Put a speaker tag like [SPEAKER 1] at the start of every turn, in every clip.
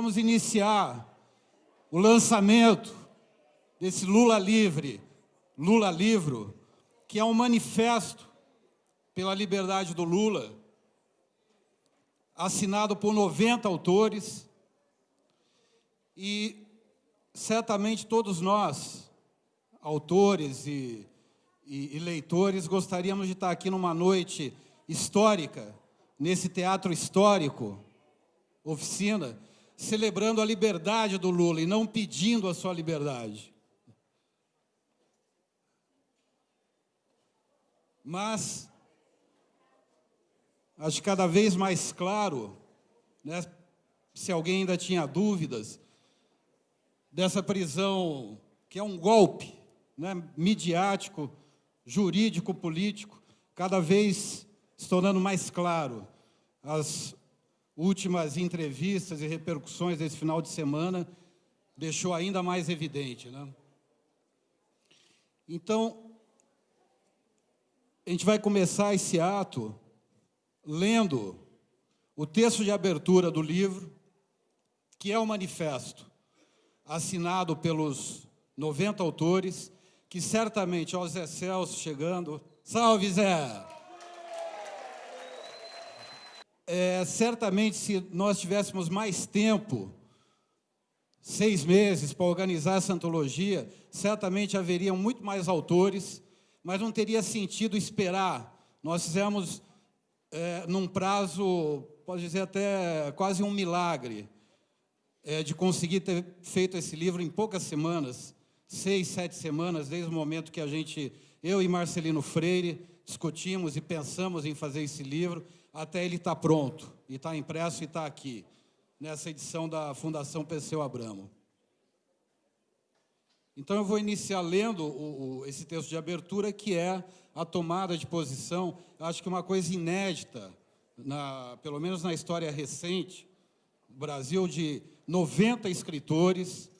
[SPEAKER 1] vamos iniciar o lançamento desse Lula Livre, Lula Livro, que é um manifesto pela liberdade do Lula, assinado por 90 autores, e certamente todos nós, autores e, e, e leitores, gostaríamos de estar aqui numa noite histórica, nesse teatro histórico, oficina, celebrando a liberdade do Lula e não pedindo a sua liberdade. Mas acho cada vez mais claro, né, se alguém ainda tinha dúvidas, dessa prisão que é um golpe né, midiático, jurídico, político, cada vez se tornando mais claro. As últimas entrevistas e repercussões desse final de semana deixou ainda mais evidente. Né? Então, a gente vai começar esse ato lendo o texto de abertura do livro, que é o manifesto, assinado pelos 90 autores, que certamente, ó Zé Celso chegando, salve Zé! É, certamente, se nós tivéssemos mais tempo, seis meses, para organizar essa antologia, certamente haveriam muito mais autores, mas não teria sentido esperar. Nós fizemos é, num prazo, pode dizer até quase um milagre, é, de conseguir ter feito esse livro em poucas semanas, seis, sete semanas, desde o momento que a gente, eu e Marcelino Freire, discutimos e pensamos em fazer esse livro, até ele estar tá pronto, e está impresso e está aqui, nessa edição da Fundação Perseu Abramo. Então eu vou iniciar lendo o, o, esse texto de abertura, que é a tomada de posição, acho que uma coisa inédita, na, pelo menos na história recente, do Brasil, de 90 escritores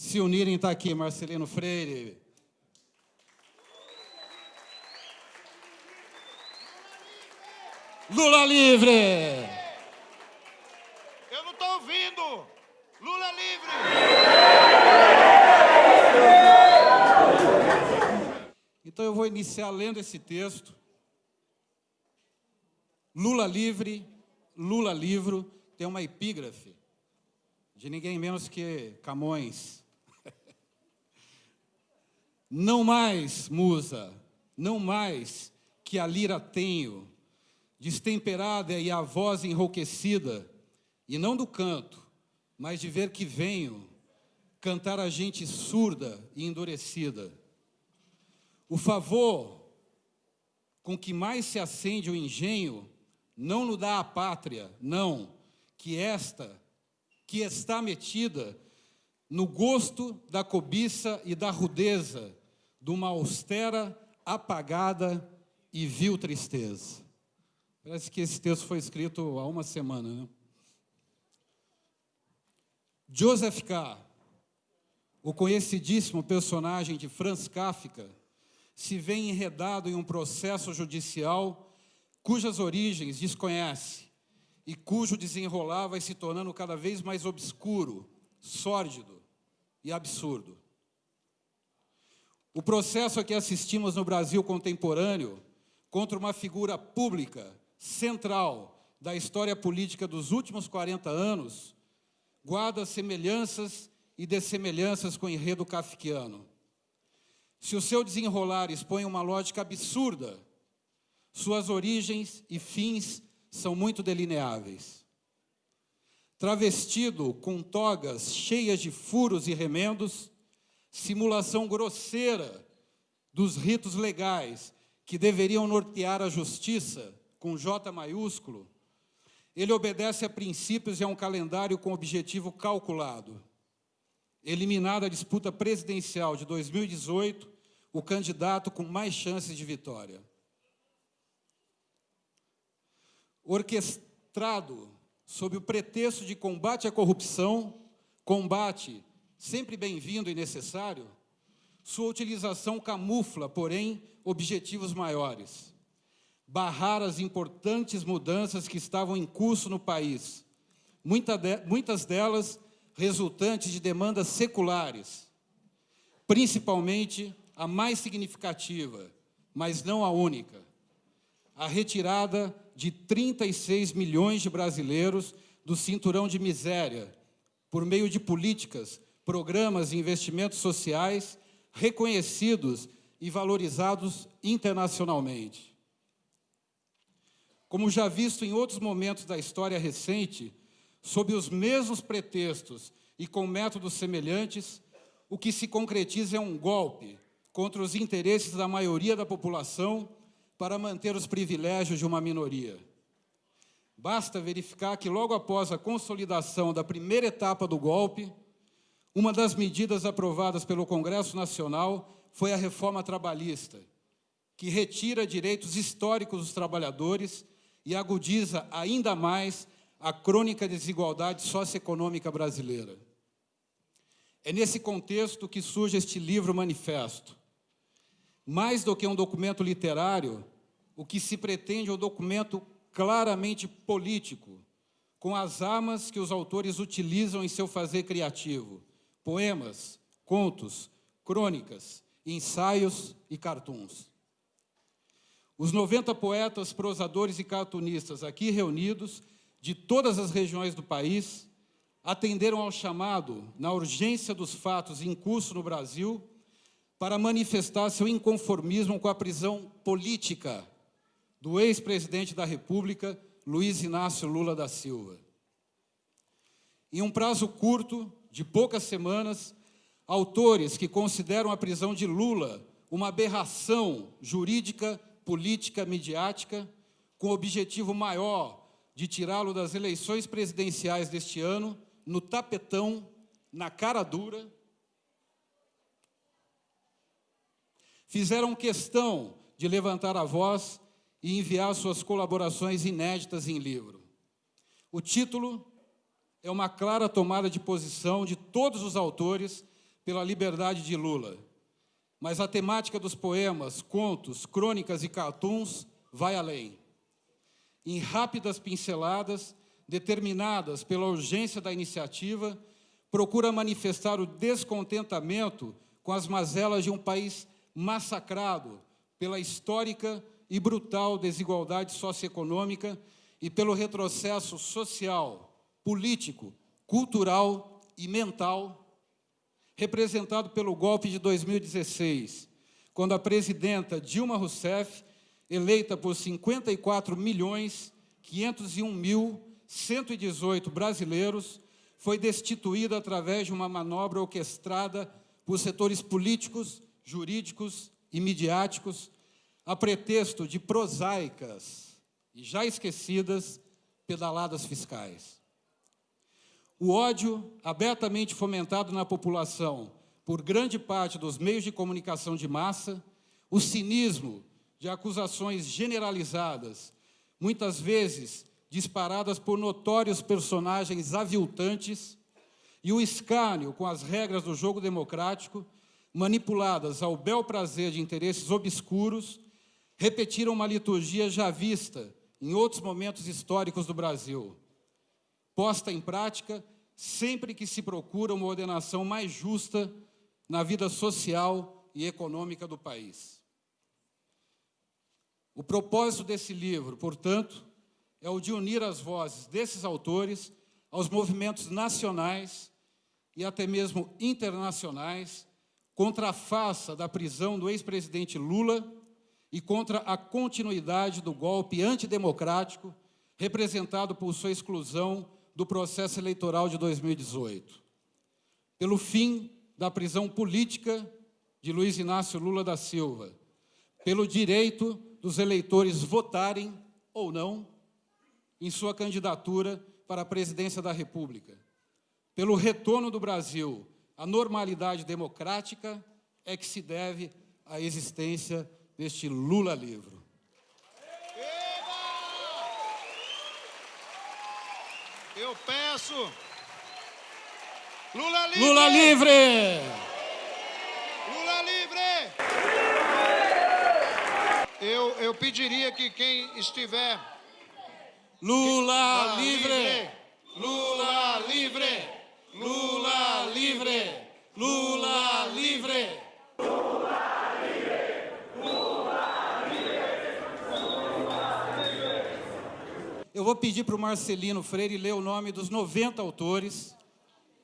[SPEAKER 1] se unirem, está aqui Marcelino Freire, Lula livre!
[SPEAKER 2] Eu não estou ouvindo! Lula livre!
[SPEAKER 1] Então eu vou iniciar lendo esse texto. Lula livre, Lula livro, tem uma epígrafe de ninguém menos que Camões. Não mais, musa, não mais que a lira tenho, destemperada e a voz enrouquecida, e não do canto, mas de ver que venho cantar a gente surda e endurecida. O favor com que mais se acende o engenho não no dá a pátria, não, que esta, que está metida no gosto da cobiça e da rudeza, de uma austera, apagada e vil tristeza. Parece que esse texto foi escrito há uma semana, né? Joseph K., o conhecidíssimo personagem de Franz Kafka, se vê enredado em um processo judicial cujas origens desconhece e cujo desenrolar vai se tornando cada vez mais obscuro, sórdido e absurdo. O processo a que assistimos no Brasil contemporâneo contra uma figura pública, central, da história política dos últimos 40 anos, guarda semelhanças e dessemelhanças com o enredo kafkiano. Se o seu desenrolar expõe uma lógica absurda, suas origens e fins são muito delineáveis. Travestido com togas cheias de furos e remendos, simulação grosseira dos ritos legais que deveriam nortear a justiça, com J maiúsculo, ele obedece a princípios e a um calendário com objetivo calculado. Eliminada a disputa presidencial de 2018, o candidato com mais chances de vitória. Orquestrado sob o pretexto de combate à corrupção, combate sempre bem-vindo e necessário, sua utilização camufla, porém, objetivos maiores barrar as importantes mudanças que estavam em curso no país, muitas delas resultantes de demandas seculares, principalmente a mais significativa, mas não a única, a retirada de 36 milhões de brasileiros do cinturão de miséria, por meio de políticas, programas e investimentos sociais reconhecidos e valorizados internacionalmente. Como já visto em outros momentos da história recente, sob os mesmos pretextos e com métodos semelhantes, o que se concretiza é um golpe contra os interesses da maioria da população para manter os privilégios de uma minoria. Basta verificar que logo após a consolidação da primeira etapa do golpe, uma das medidas aprovadas pelo Congresso Nacional foi a reforma trabalhista, que retira direitos históricos dos trabalhadores e agudiza ainda mais a crônica desigualdade socioeconômica brasileira. É nesse contexto que surge este livro manifesto. Mais do que um documento literário, o que se pretende é um documento claramente político, com as armas que os autores utilizam em seu fazer criativo, poemas, contos, crônicas, ensaios e cartoons. Os 90 poetas, prosadores e cartunistas aqui reunidos, de todas as regiões do país, atenderam ao chamado, na urgência dos fatos em curso no Brasil, para manifestar seu inconformismo com a prisão política do ex-presidente da República, Luiz Inácio Lula da Silva. Em um prazo curto, de poucas semanas, autores que consideram a prisão de Lula uma aberração jurídica, política, midiática, com objetivo maior de tirá-lo das eleições presidenciais deste ano, no tapetão, na cara dura, fizeram questão de levantar a voz e enviar suas colaborações inéditas em livro. O título é uma clara tomada de posição de todos os autores pela liberdade de Lula. Mas a temática dos poemas, contos, crônicas e cartoons vai além. Em rápidas pinceladas, determinadas pela urgência da iniciativa, procura manifestar o descontentamento com as mazelas de um país massacrado pela histórica e brutal desigualdade socioeconômica e pelo retrocesso social, político, cultural e mental, representado pelo golpe de 2016, quando a presidenta Dilma Rousseff, eleita por 54 milhões 501 mil 118 brasileiros, foi destituída através de uma manobra orquestrada por setores políticos, jurídicos e midiáticos, a pretexto de prosaicas e já esquecidas pedaladas fiscais. O ódio abertamente fomentado na população por grande parte dos meios de comunicação de massa, o cinismo de acusações generalizadas, muitas vezes disparadas por notórios personagens aviltantes, e o escárnio com as regras do jogo democrático, manipuladas ao bel prazer de interesses obscuros, repetiram uma liturgia já vista em outros momentos históricos do Brasil posta em prática sempre que se procura uma ordenação mais justa na vida social e econômica do país. O propósito desse livro, portanto, é o de unir as vozes desses autores aos movimentos nacionais e até mesmo internacionais contra a faça da prisão do ex-presidente Lula e contra a continuidade do golpe antidemocrático representado por sua exclusão do processo eleitoral de 2018. Pelo fim da prisão política de Luiz Inácio Lula da Silva, pelo direito dos eleitores votarem ou não em sua candidatura para a presidência da República, pelo retorno do Brasil à normalidade democrática, é que se deve a existência deste Lula livro.
[SPEAKER 2] Eu peço. Lula livre!
[SPEAKER 1] Lula livre!
[SPEAKER 2] Lula livre! Eu, eu pediria que quem estiver.
[SPEAKER 1] Lula
[SPEAKER 2] Ah,
[SPEAKER 1] livre!
[SPEAKER 2] Lula livre! Lula livre! Lula livre!
[SPEAKER 1] Eu vou pedir para o Marcelino Freire ler o nome dos 90 autores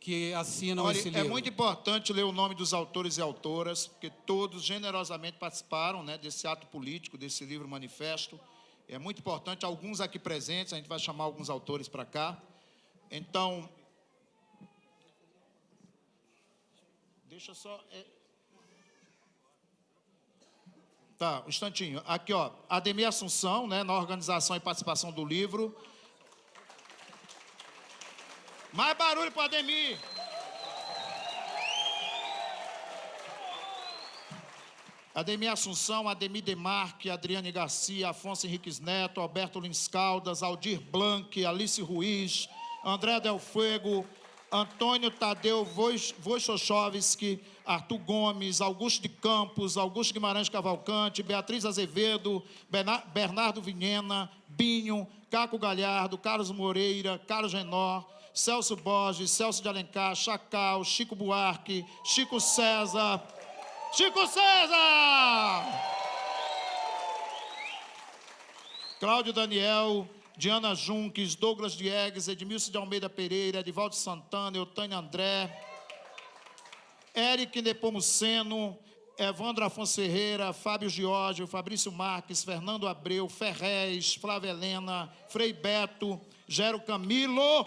[SPEAKER 1] que assinam
[SPEAKER 2] Olha,
[SPEAKER 1] esse
[SPEAKER 2] é
[SPEAKER 1] livro.
[SPEAKER 2] muito importante ler o nome dos autores e autoras, porque todos generosamente participaram né, desse ato político, desse livro manifesto. É muito importante, alguns aqui presentes, a gente vai chamar alguns autores para cá. Então, deixa só. é- Tá, um instantinho. Aqui, ó, Ademir Assunção, né, na organização e participação do livro. Mais barulho para Ademir. Ademir Assunção, Ademir Demarque, Adriane Garcia, Afonso Henriques Neto, Alberto Lins Caldas, Aldir Blanc, Alice Ruiz, André Del Fuego, Antônio Tadeu Wojciechowski, Arthur Gomes, Augusto de Campos, Augusto Guimarães Cavalcante, Beatriz Azevedo, Bernardo Vinhena, Binho, Caco Galhardo, Carlos Moreira, Carlos Genor, Celso Borges, Celso de Alencar, Chacal, Chico Buarque, Chico César, Chico César! Cláudio Daniel, Diana Junques, Douglas Diegues, Edmilson de Almeida Pereira, Edivaldo Santana, Eutânia André, Eric Nepomuceno, Evandro Afonso Ferreira, Fábio Giorgio, Fabrício Marques, Fernando Abreu, Ferrez, Flávia Helena, Frei Beto, Gero Camilo,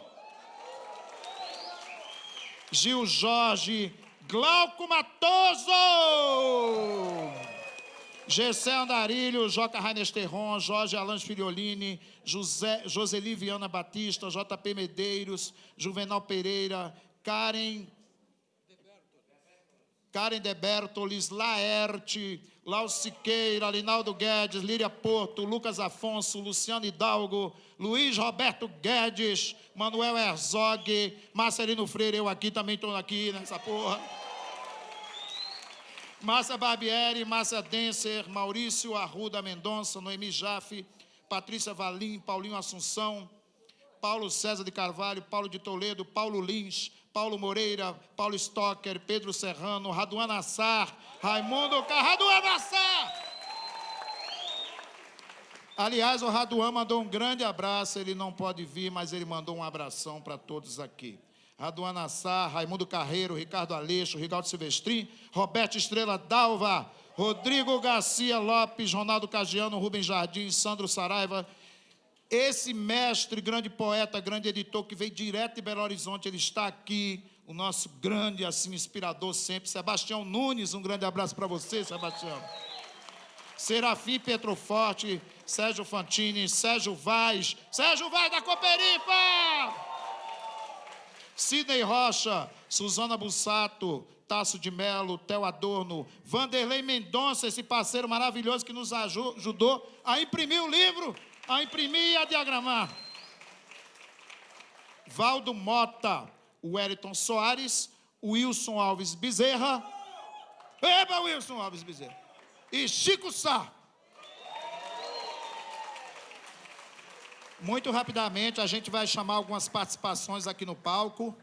[SPEAKER 2] Gil Jorge, Glauco Matoso! Gessé Andarilho, Joca Raines Terron, Jorge Alans Filiolini, José, Joseli Viana Batista, JP Medeiros, Juvenal Pereira, Karen, Karen De Bertolis, Laerte, Lau Siqueira, Linaldo Guedes, Líria Porto, Lucas Afonso, Luciano Hidalgo, Luiz Roberto Guedes, Manuel Herzog, Marcelino Freire, eu aqui também estou aqui nessa porra. Márcia Barbieri, Márcia Denser, Maurício Arruda Mendonça, Noemi Jaffe, Patrícia Valim, Paulinho Assunção, Paulo César de Carvalho, Paulo de Toledo, Paulo Lins, Paulo Moreira, Paulo Stocker, Pedro Serrano, Raduan Assar, Raimundo Car... Raduan Assar! Aliás, o Raduan mandou um grande abraço, ele não pode vir, mas ele mandou um abração para todos aqui. Raduan Assar, Raimundo Carreiro, Ricardo Aleixo, Rigaldo Silvestrin, Roberto Estrela Dalva, Rodrigo Garcia Lopes, Ronaldo Cagiano, Rubens Jardim, Sandro Saraiva. Esse mestre, grande poeta, grande editor que veio direto de Belo Horizonte, ele está aqui, o nosso grande, assim, inspirador sempre, Sebastião Nunes, um grande abraço para você, Sebastião. Serafim Petroforte, Sérgio Fantini, Sérgio Vaz, Sérgio Vaz da Cooperifa! Sidney Rocha, Suzana Bussato, Tasso de Melo, Theo Adorno, Vanderlei Mendonça, esse parceiro maravilhoso que nos aju- ajudou a imprimir o livro, a imprimir e a diagramar. Valdo Mota, Wellington Soares, Wilson Alves Bezerra. Eba, Wilson Alves Bezerra. E Chico Sá. Muito rapidamente, a gente vai chamar algumas participações aqui no palco,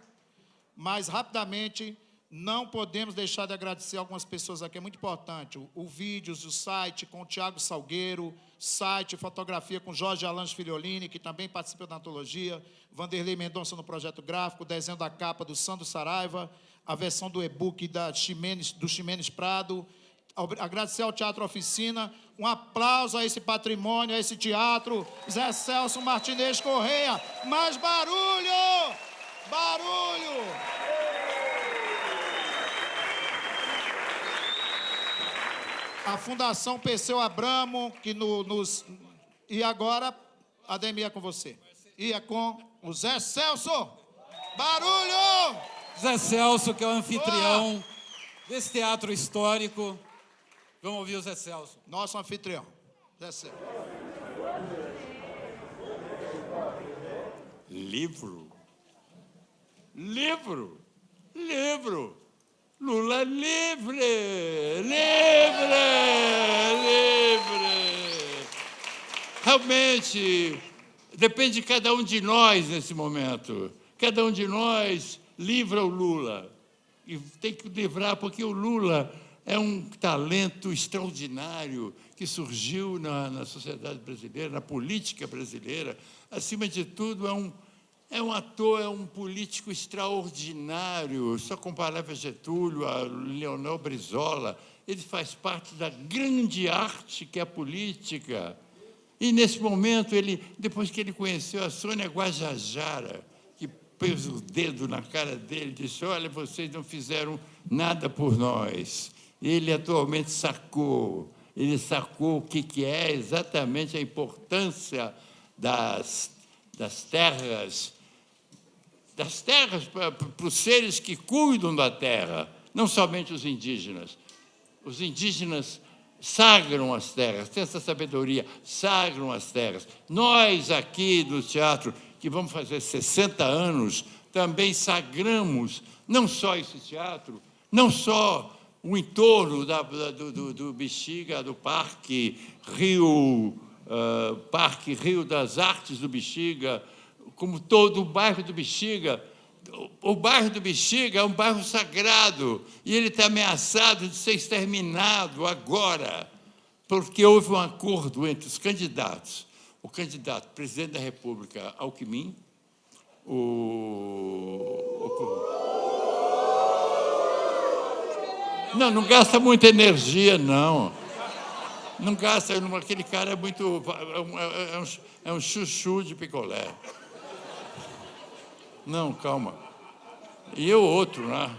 [SPEAKER 2] mas rapidamente não podemos deixar de agradecer algumas pessoas aqui, é muito importante. O, o vídeos, o site com o Tiago Salgueiro, site, fotografia com Jorge Alans Filiolini, que também participa da antologia, Vanderlei Mendonça no projeto gráfico, desenho da capa do Sandro Saraiva, a versão do e-book da Ximenes, do Ximenes Prado, agradecer ao Teatro Oficina, um aplauso a esse patrimônio, a esse teatro, Zé Celso Martinez Correia, mais barulho! Barulho! A Fundação Perseu Abramo, que no- nos. E agora, Ademir é com você. E é com o Zé Celso! Barulho!
[SPEAKER 1] Zé Celso, que é o anfitrião desse teatro histórico. Vamos ouvir o Zé Celso.
[SPEAKER 2] Nosso anfitrião. Zé Celso.
[SPEAKER 3] Livro. Livro. Livro. Lula livre. Livre. Livre. Realmente, depende de cada um de nós nesse momento. Cada um de nós livra o Lula. E tem que livrar, porque o Lula é um talento extraordinário que surgiu na, na sociedade brasileira, na política brasileira. Acima de tudo, é um, é um ator, é um político extraordinário. Só comparava Getúlio, a Leonel Brizola. Ele faz parte da grande arte que é a política. E, nesse momento, ele, depois que ele conheceu a Sônia Guajajara, que pôs o dedo na cara dele, disse, olha, vocês não fizeram nada por nós. Ele atualmente sacou, ele sacou o que, que é exatamente a importância das, das terras, das terras para, para os seres que cuidam da terra, não somente os indígenas. Os indígenas sagram as terras, tem essa sabedoria, sagram as terras. Nós aqui do teatro, que vamos fazer 60 anos, também sagramos não só esse teatro, não só o entorno da, do, do, do, Bexiga, do Parque Rio, uh, Parque Rio das Artes do Bexiga, como todo o bairro do Bexiga. O, o bairro do Bexiga é um bairro sagrado e ele está ameaçado de ser exterminado agora, porque houve um acordo entre os candidatos. O candidato presidente da República, Alckmin, o, o Não, não gasta muita energia, não. Não gasta, aquele cara é muito. É um, é um, é um chuchu de picolé. Não, calma. E o outro, né?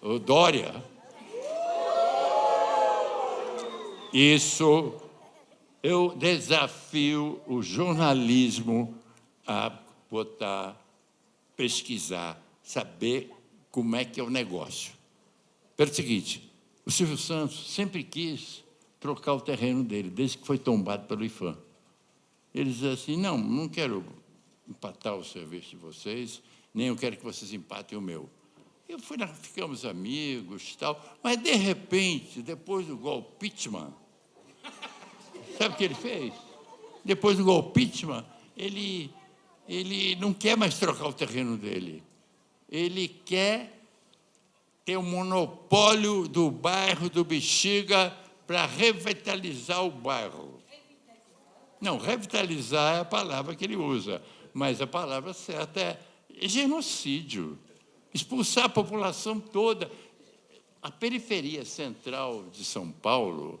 [SPEAKER 3] O Dória. Isso, eu desafio o jornalismo a botar, pesquisar, saber como é que é o negócio. Pelo seguinte, o Silvio Santos sempre quis trocar o terreno dele, desde que foi tombado pelo IFAM. Ele diz assim, não, não quero empatar o serviço de vocês, nem eu quero que vocês empatem o meu. Eu fui, ficamos amigos tal, mas de repente, depois do golpe Pittman, sabe o que ele fez? Depois do golpe Pittman, ele, ele não quer mais trocar o terreno dele. Ele quer tem o monopólio do bairro do Bexiga para revitalizar o bairro. Não, revitalizar é a palavra que ele usa, mas a palavra certa é genocídio. Expulsar a população toda. A periferia central de São Paulo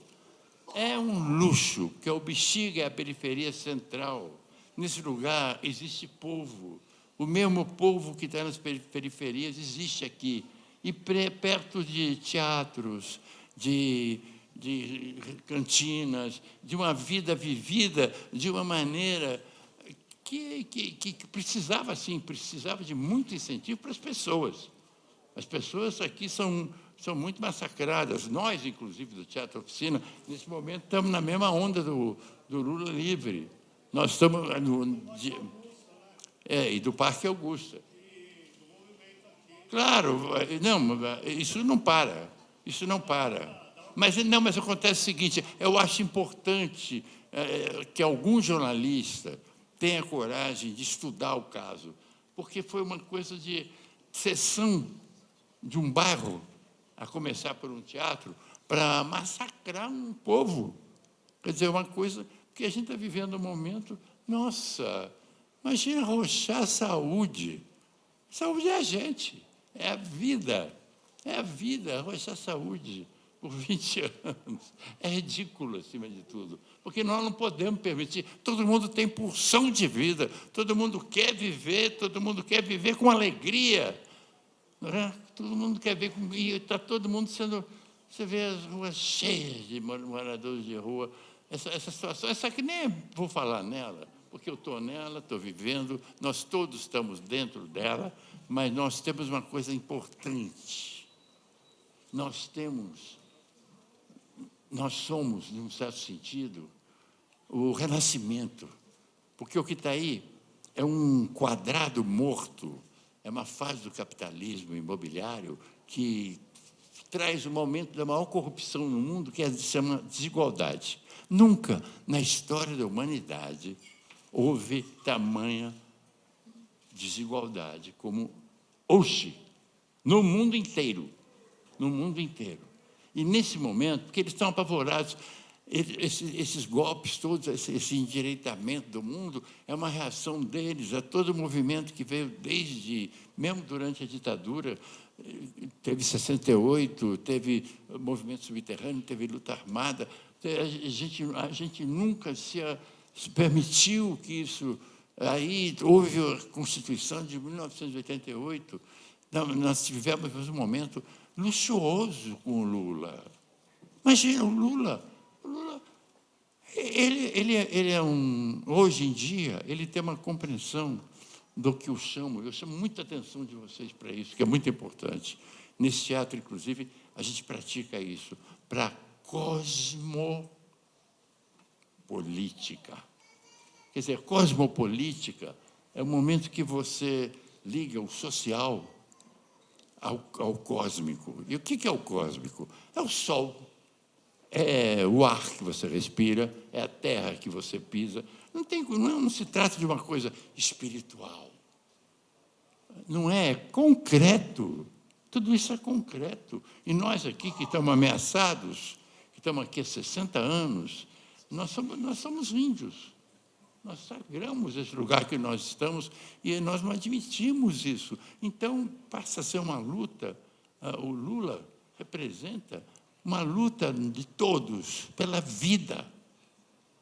[SPEAKER 3] é um luxo, que o Bexiga é a periferia central. Nesse lugar existe povo. O mesmo povo que está nas periferias existe aqui e perto de teatros, de, de cantinas, de uma vida vivida de uma maneira que, que, que precisava, assim, precisava de muito incentivo para as pessoas. As pessoas aqui são, são muito massacradas. Nós, inclusive, do Teatro Oficina, nesse momento estamos na mesma onda do, do Lula Livre. Nós estamos no, de, é, e do Parque Augusta. Claro, não, isso não para, isso não para. Mas não, mas acontece o seguinte: eu acho importante é, que algum jornalista tenha coragem de estudar o caso, porque foi uma coisa de sessão de um bairro, a começar por um teatro, para massacrar um povo. Quer dizer, uma coisa que a gente está vivendo um momento, nossa, imagina arrochar a saúde. Saúde é a gente. É a vida. É a vida, arrochar saúde por 20 anos. É ridículo, acima de tudo. Porque nós não podemos permitir. Todo mundo tem pulsão de vida, todo mundo quer viver, todo mundo quer viver com alegria. É? Todo mundo quer ver com. E está todo mundo sendo. Você vê as ruas cheias de moradores de rua. Essa, essa situação, essa que nem vou falar nela, porque eu estou nela, estou vivendo, nós todos estamos dentro dela mas nós temos uma coisa importante. Nós temos, nós somos, num certo sentido, o renascimento. Porque o que está aí é um quadrado morto, é uma fase do capitalismo imobiliário que traz o momento da maior corrupção no mundo, que é chama desigualdade. Nunca na história da humanidade houve tamanha desigualdade como hoje, no mundo inteiro. No mundo inteiro. E nesse momento, porque eles estão apavorados, esses, esses golpes todos, esse, esse endireitamento do mundo, é uma reação deles a todo o movimento que veio desde, mesmo durante a ditadura, teve 68, teve movimento subterrâneo, teve luta armada. A gente, a gente nunca se, se permitiu que isso. Aí houve a Constituição de 1988, nós tivemos um momento luxuoso com o Lula. Imagina, o Lula, o Lula ele, ele, é, ele é um, hoje em dia, ele tem uma compreensão do que eu chamo, eu chamo muita atenção de vocês para isso, que é muito importante. Nesse teatro, inclusive, a gente pratica isso, para cosmopolítica. Quer dizer, cosmopolítica é o momento que você liga o social ao, ao cósmico. E o que é o cósmico? É o sol, é o ar que você respira, é a terra que você pisa. Não, tem, não, não se trata de uma coisa espiritual. Não é concreto. Tudo isso é concreto. E nós aqui que estamos ameaçados, que estamos aqui há 60 anos, nós somos, nós somos índios. Nós sagramos esse lugar que nós estamos e nós não admitimos isso. Então, passa a ser uma luta. Ah, o Lula representa uma luta de todos pela vida.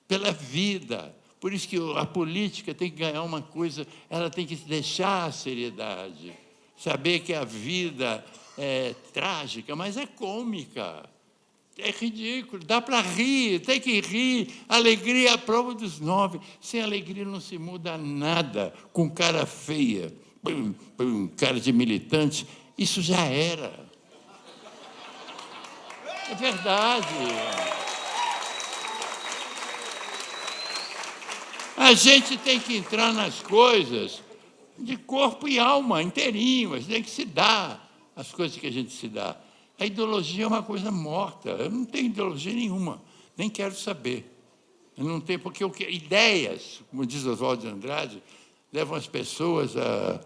[SPEAKER 3] Pela vida. Por isso que a política tem que ganhar uma coisa, ela tem que deixar a seriedade. Saber que a vida é trágica, mas é cômica. É ridículo, dá para rir, tem que rir. Alegria é a prova dos nove. Sem alegria não se muda nada. Com cara feia, cara de militante, isso já era. É verdade. A gente tem que entrar nas coisas de corpo e alma, inteirinho. A gente tem que se dar as coisas que a gente se dá. A ideologia é uma coisa morta. Eu não tenho ideologia nenhuma, nem quero saber. Eu não tenho, porque eu, ideias, como diz Oswaldo de Andrade, levam as pessoas a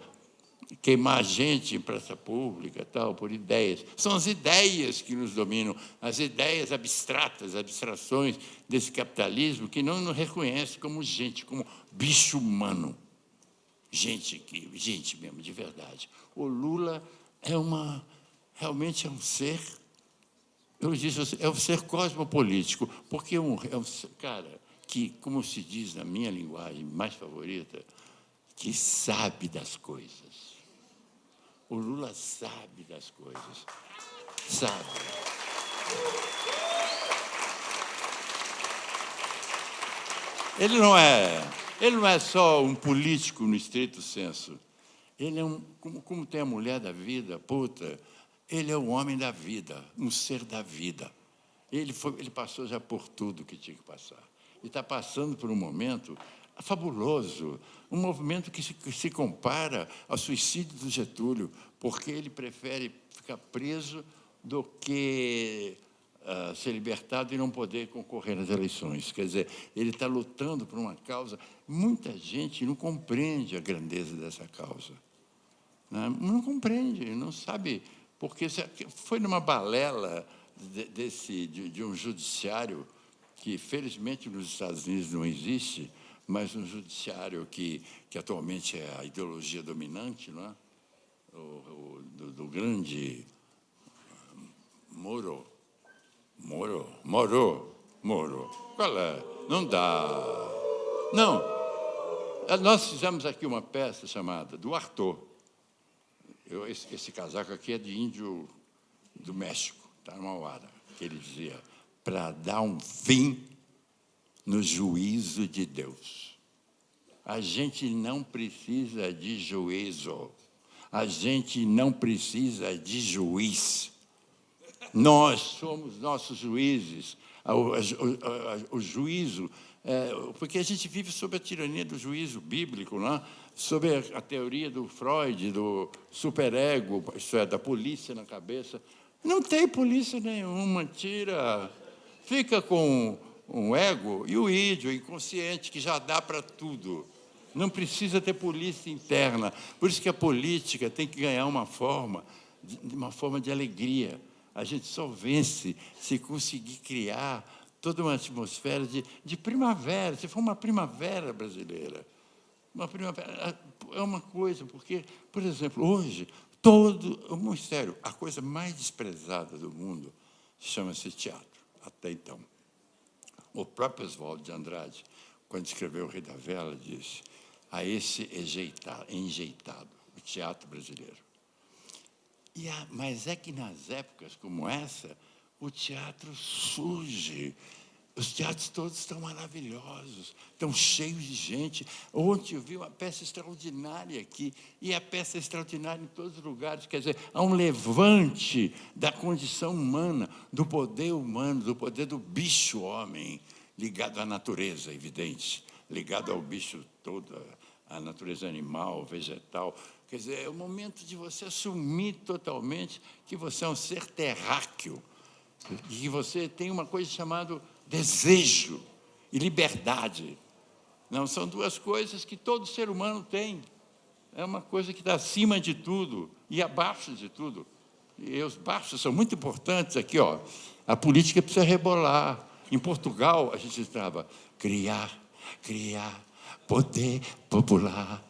[SPEAKER 3] queimar gente em praça pública, tal, por ideias. São as ideias que nos dominam, as ideias abstratas, abstrações desse capitalismo que não nos reconhece como gente, como bicho humano. Gente que, gente mesmo, de verdade. O Lula é uma realmente é um ser, eu disse, é um ser cosmopolítico, porque é um, é um cara que, como se diz na minha linguagem mais favorita, que sabe das coisas. O Lula sabe das coisas. Sabe. Ele não é, ele não é só um político no estrito senso. Ele é um, como, como tem a mulher da vida, puta, ele é o homem da vida, um ser da vida. Ele, foi, ele passou já por tudo que tinha que passar. E está passando por um momento fabuloso, um movimento que se, que se compara ao suicídio do Getúlio, porque ele prefere ficar preso do que uh, ser libertado e não poder concorrer nas eleições. Quer dizer, ele está lutando por uma causa. Muita gente não compreende a grandeza dessa causa. Né? Não compreende, não sabe porque foi numa balela desse, de, de um judiciário que, felizmente, nos Estados Unidos não existe, mas um judiciário que, que atualmente é a ideologia dominante, não é? o, o do, do, grande Moro. Moro, Moro, Moro. Qual é? Não dá. Não. Nós fizemos aqui uma peça chamada Do Arthur. Eu, esse, esse, casaco aqui é de índio do México, está numa hora, que ele dizia, para dar um fim no juízo de Deus. A gente não precisa de juízo, a gente não precisa de juiz. Nós somos nossos juízes. O juízo, é, porque a gente vive sob a tirania do juízo bíblico, não é? Sobre a teoria do Freud, do superego, isso é, da polícia na cabeça. Não tem polícia nenhuma, tira. Fica com um ego e o ídio, o inconsciente, que já dá para tudo. Não precisa ter polícia interna. Por isso que a política tem que ganhar uma forma, uma forma de alegria. A gente só vence se conseguir criar toda uma atmosfera de, de primavera, se for uma primavera brasileira. Uma primavera é uma coisa, porque, por exemplo, hoje, todo o mistério, a coisa mais desprezada do mundo chama-se teatro, até então. O próprio Oswaldo de Andrade, quando escreveu O Rei da Vela, disse a esse enjeitado, o teatro brasileiro. A, mas é que nas épocas como essa, o teatro surge. Os teatros todos estão maravilhosos, estão cheios de gente. Ontem eu vi uma peça extraordinária aqui, e a peça é extraordinária em todos os lugares. Quer dizer, há um levante da condição humana, do poder humano, do poder do bicho-homem, ligado à natureza, evidente, ligado ao bicho todo, à natureza animal, vegetal. Quer dizer, é o momento de você assumir totalmente que você é um ser terráqueo, e que você tem uma coisa chamada desejo e liberdade. Não são duas coisas que todo ser humano tem. É uma coisa que está acima de tudo e abaixo de tudo. E os baixos são muito importantes aqui, ó. A política precisa rebolar. Em Portugal, a gente estava criar, criar, poder popular,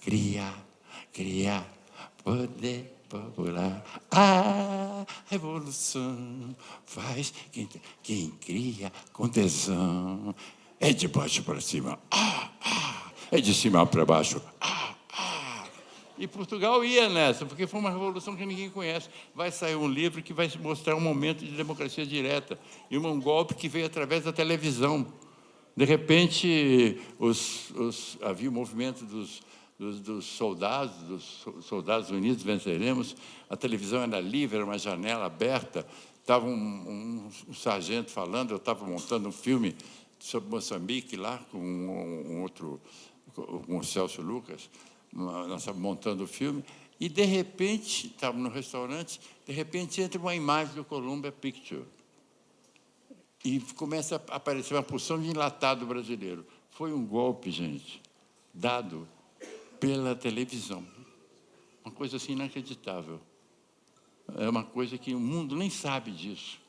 [SPEAKER 3] criar, criar, poder popular. A revolução faz quem, quem cria com tesão. É de baixo para cima, ah, ah. é de cima para baixo, ah, ah. E Portugal ia nessa, porque foi uma revolução que ninguém conhece. Vai sair um livro que vai mostrar um momento de democracia direta e um golpe que veio através da televisão. De repente, os, os, havia o movimento dos, dos, dos, soldados, dos soldados unidos venceremos. A televisão era livre, era uma janela aberta. Estava um, um, um sargento falando, eu estava montando um filme sobre Moçambique lá com um, um outro, com o Celso Lucas. Nós montando o filme e, de repente, estávamos no restaurante, de repente entra uma imagem do Columbia Picture e começa a aparecer uma porção de enlatado brasileiro. Foi um golpe, gente, dado pela televisão. Uma coisa assim inacreditável. É uma coisa que o mundo nem sabe disso.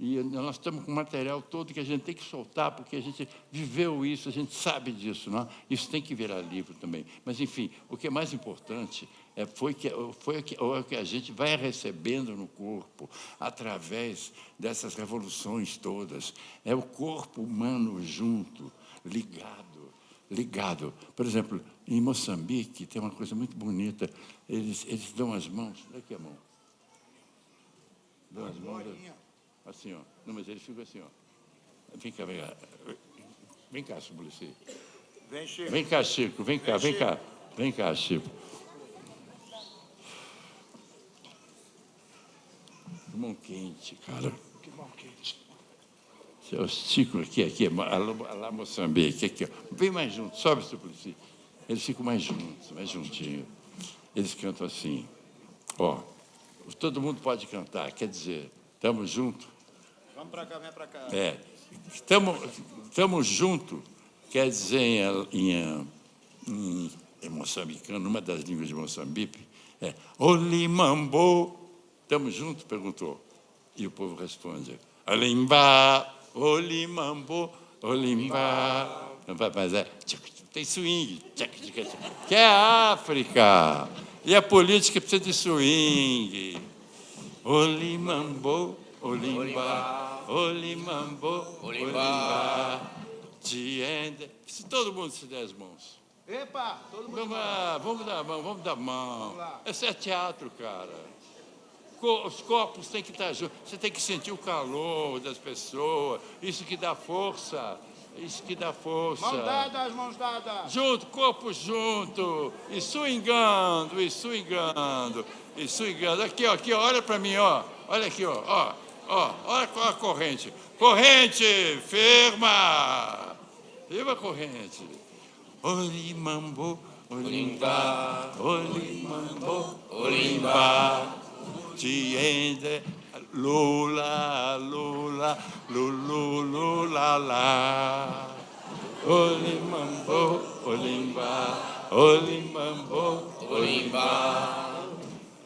[SPEAKER 3] E nós estamos com material todo que a gente tem que soltar, porque a gente viveu isso, a gente sabe disso. Não? É? Isso tem que virar livro também. Mas, enfim, o que é mais importante é, foi, que, foi que, o que a gente vai recebendo no corpo, através dessas revoluções todas. É o corpo humano junto, ligado, ligado. Por exemplo, em Moçambique tem uma coisa muito bonita. Eles, eles dão as mãos. Daqui a mão. Dão as mãos. Assim, ó. Não, mas ele fica assim, ó. Vem cá, vem cá. Vem cá, Suplicy. Vem, Chico. Vem cá, Chico. Vem cá, vem, cá. Vem cá, Chico. Que mão quente, cara. Que mão quente. É o Chico aqui, aqui, lá Moçambique, aqui, ó. Vem mais junto, sobe, Suplicy. Eles ficam mais juntos, mais juntinhos. Eles cantam assim, ó. Todo mundo pode cantar, quer dizer, estamos juntos
[SPEAKER 2] Vamos para cá, vem para cá.
[SPEAKER 3] É. Estamos juntos, quer dizer em, em, em, em moçambicano, numa das línguas de Moçambique, é Olimambo. Estamos juntos? Perguntou. E o povo responde, Olimba, Olimambo, Olimba. Mas é, tem swing, que é a África. E a política precisa de swing. Olimambo, Olimba, Olimambo, Olimba, Tiende. Se todo mundo se der as mãos.
[SPEAKER 2] Epa, todo mundo.
[SPEAKER 3] Vamos, lá, vamos dar a mão, vamos dar a mão. Esse é teatro, cara. Os corpos têm que estar juntos. Você tem que sentir o calor das pessoas. Isso que dá força. Isso que dá força.
[SPEAKER 2] Mãos dadas, mãos dadas.
[SPEAKER 3] Junto, corpo junto. E swingando, e swingando, e swingando. Aqui, ó, aqui, ó, olha para mim, ó. Olha aqui, ó, ó. Ó, olha qual a corrente. Corrente, firma. Viva a corrente. Olimambo, olimba, olimambo, olimba. Tiende. Lola, Lola, lulu, Lola, la. Olimambo, Olimba, Olimambo, Olimba.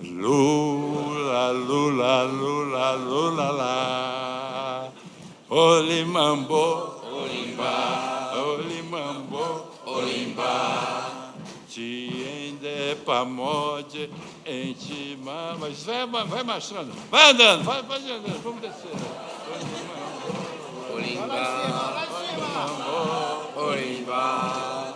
[SPEAKER 3] Lula, lula, lula, Lola, la. Olimambo, Olimba, Olimambo, Olimba. Ci de pamoje, pamode, entima. Mas vai, vai marchando, vai andando, vai, vai andando, vamos descer.
[SPEAKER 4] Olimba, Olimba.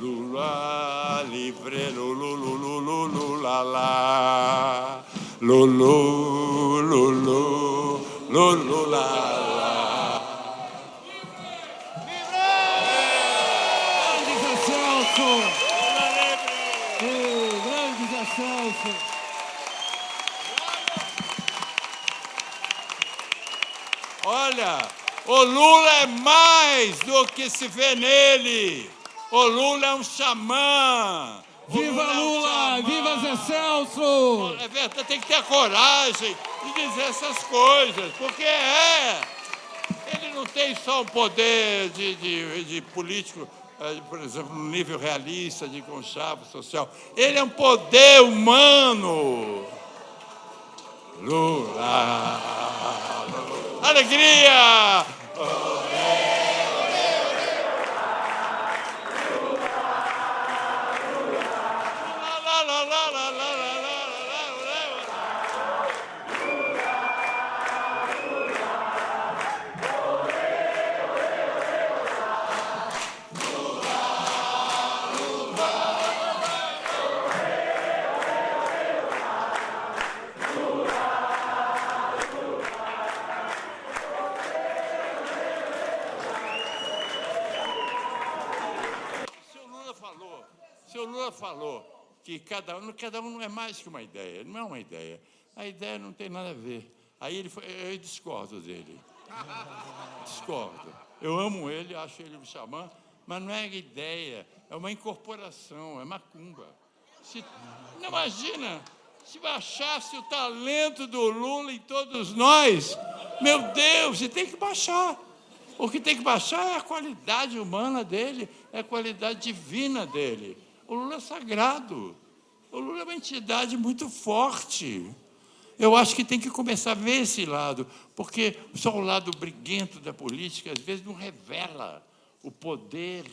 [SPEAKER 3] Lula livre, lulu, lulu, lulu, la la. Lulu, lulu, lulu, la la.
[SPEAKER 1] Grande Zé Celso! Ei, grande Zé Celso!
[SPEAKER 3] Olha, o Lula é mais do que se vê nele. O Lula é um xamã. O
[SPEAKER 1] Viva
[SPEAKER 3] é um
[SPEAKER 1] Lula!
[SPEAKER 3] xamã.
[SPEAKER 1] Viva Zé Celso!
[SPEAKER 3] É verdade, tem que ter a coragem de dizer essas coisas, porque é. Ele não tem só o poder de, de, de político, eh, por exemplo, no nível realista, de conchavo social. Ele é um poder humano. Lula. Alegria! La, la, la, la, la, la, la, la, falou que cada um, cada um não é mais que uma ideia, não é uma ideia. A ideia não tem nada a ver. Aí ele foi, eu discordo dele. Discordo. Eu amo ele, acho ele um xamã, mas não é ideia, é uma incorporação, é macumba. Se, não imagina, se baixasse o talento do Lula em todos nós, meu Deus, você tem que baixar. O que tem que baixar é a qualidade humana dele, é a qualidade divina dele. O Lula é sagrado. O Lula é uma entidade muito forte. Eu acho que tem que começar a ver esse lado, porque só o lado briguento da política, às vezes, não revela o poder